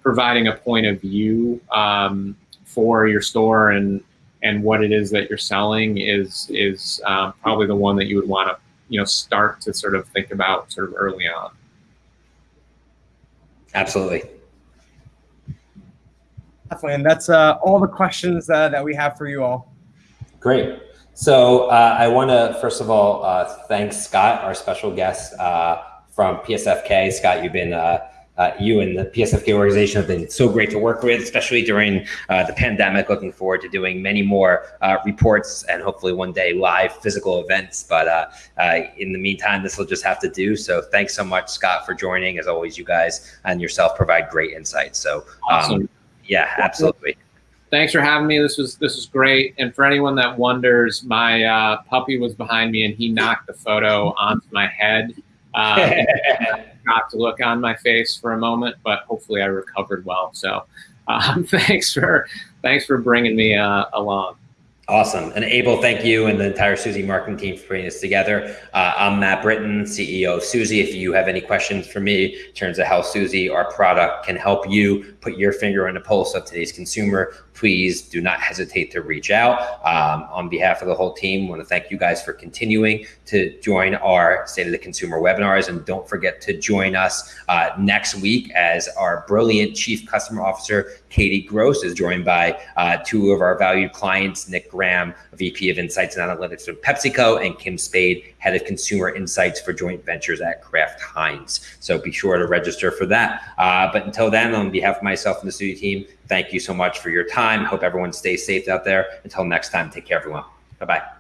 providing a point of view um, for your store and and what it is that you're selling is is um, probably the one that you would want to you know start to sort of think about sort of early on. Absolutely. Definitely, and that's uh, all the questions uh, that we have for you all. Great. So uh, I want to first of all uh, thank Scott, our special guest uh, from PSFK. Scott, you've been uh, you and the PSFK organization have been so great to work with, especially during uh, the pandemic. Looking forward to doing many more uh, reports and hopefully one day live physical events. But uh, uh, in the meantime, this will just have to do. So thanks so much, Scott, for joining. As always, you guys and yourself provide great insights. So um, awesome. yeah, absolutely. Thanks for having me. This was this was great. And for anyone that wonders, my uh, puppy was behind me and he knocked the photo onto my head. to look on my face for a moment, but hopefully I recovered well. So um, thanks for thanks for bringing me uh, along. Awesome. And Abel, thank you and the entire Suzy marketing team for putting this together. Uh, I'm Matt Britton, CEO of Suzy. If you have any questions for me in terms of how Suzy, our product, can help you put your finger on the pulse of today's consumer, please do not hesitate to reach out. Um, on behalf of the whole team, want to thank you guys for continuing to join our State of the Consumer webinars. And don't forget to join us uh, next week as our brilliant Chief Customer Officer, Katie Gross, is joined by uh, two of our valued clients, Nick Graham, VP of Insights and Analytics for PepsiCo, and Kim Spade, Head of Consumer Insights for Joint Ventures at Kraft Heinz. So be sure to register for that. Uh, but until then, on behalf of myself and the studio team, thank you so much for your time. Hope everyone stays safe out there. Until next time, take care, everyone. Bye bye.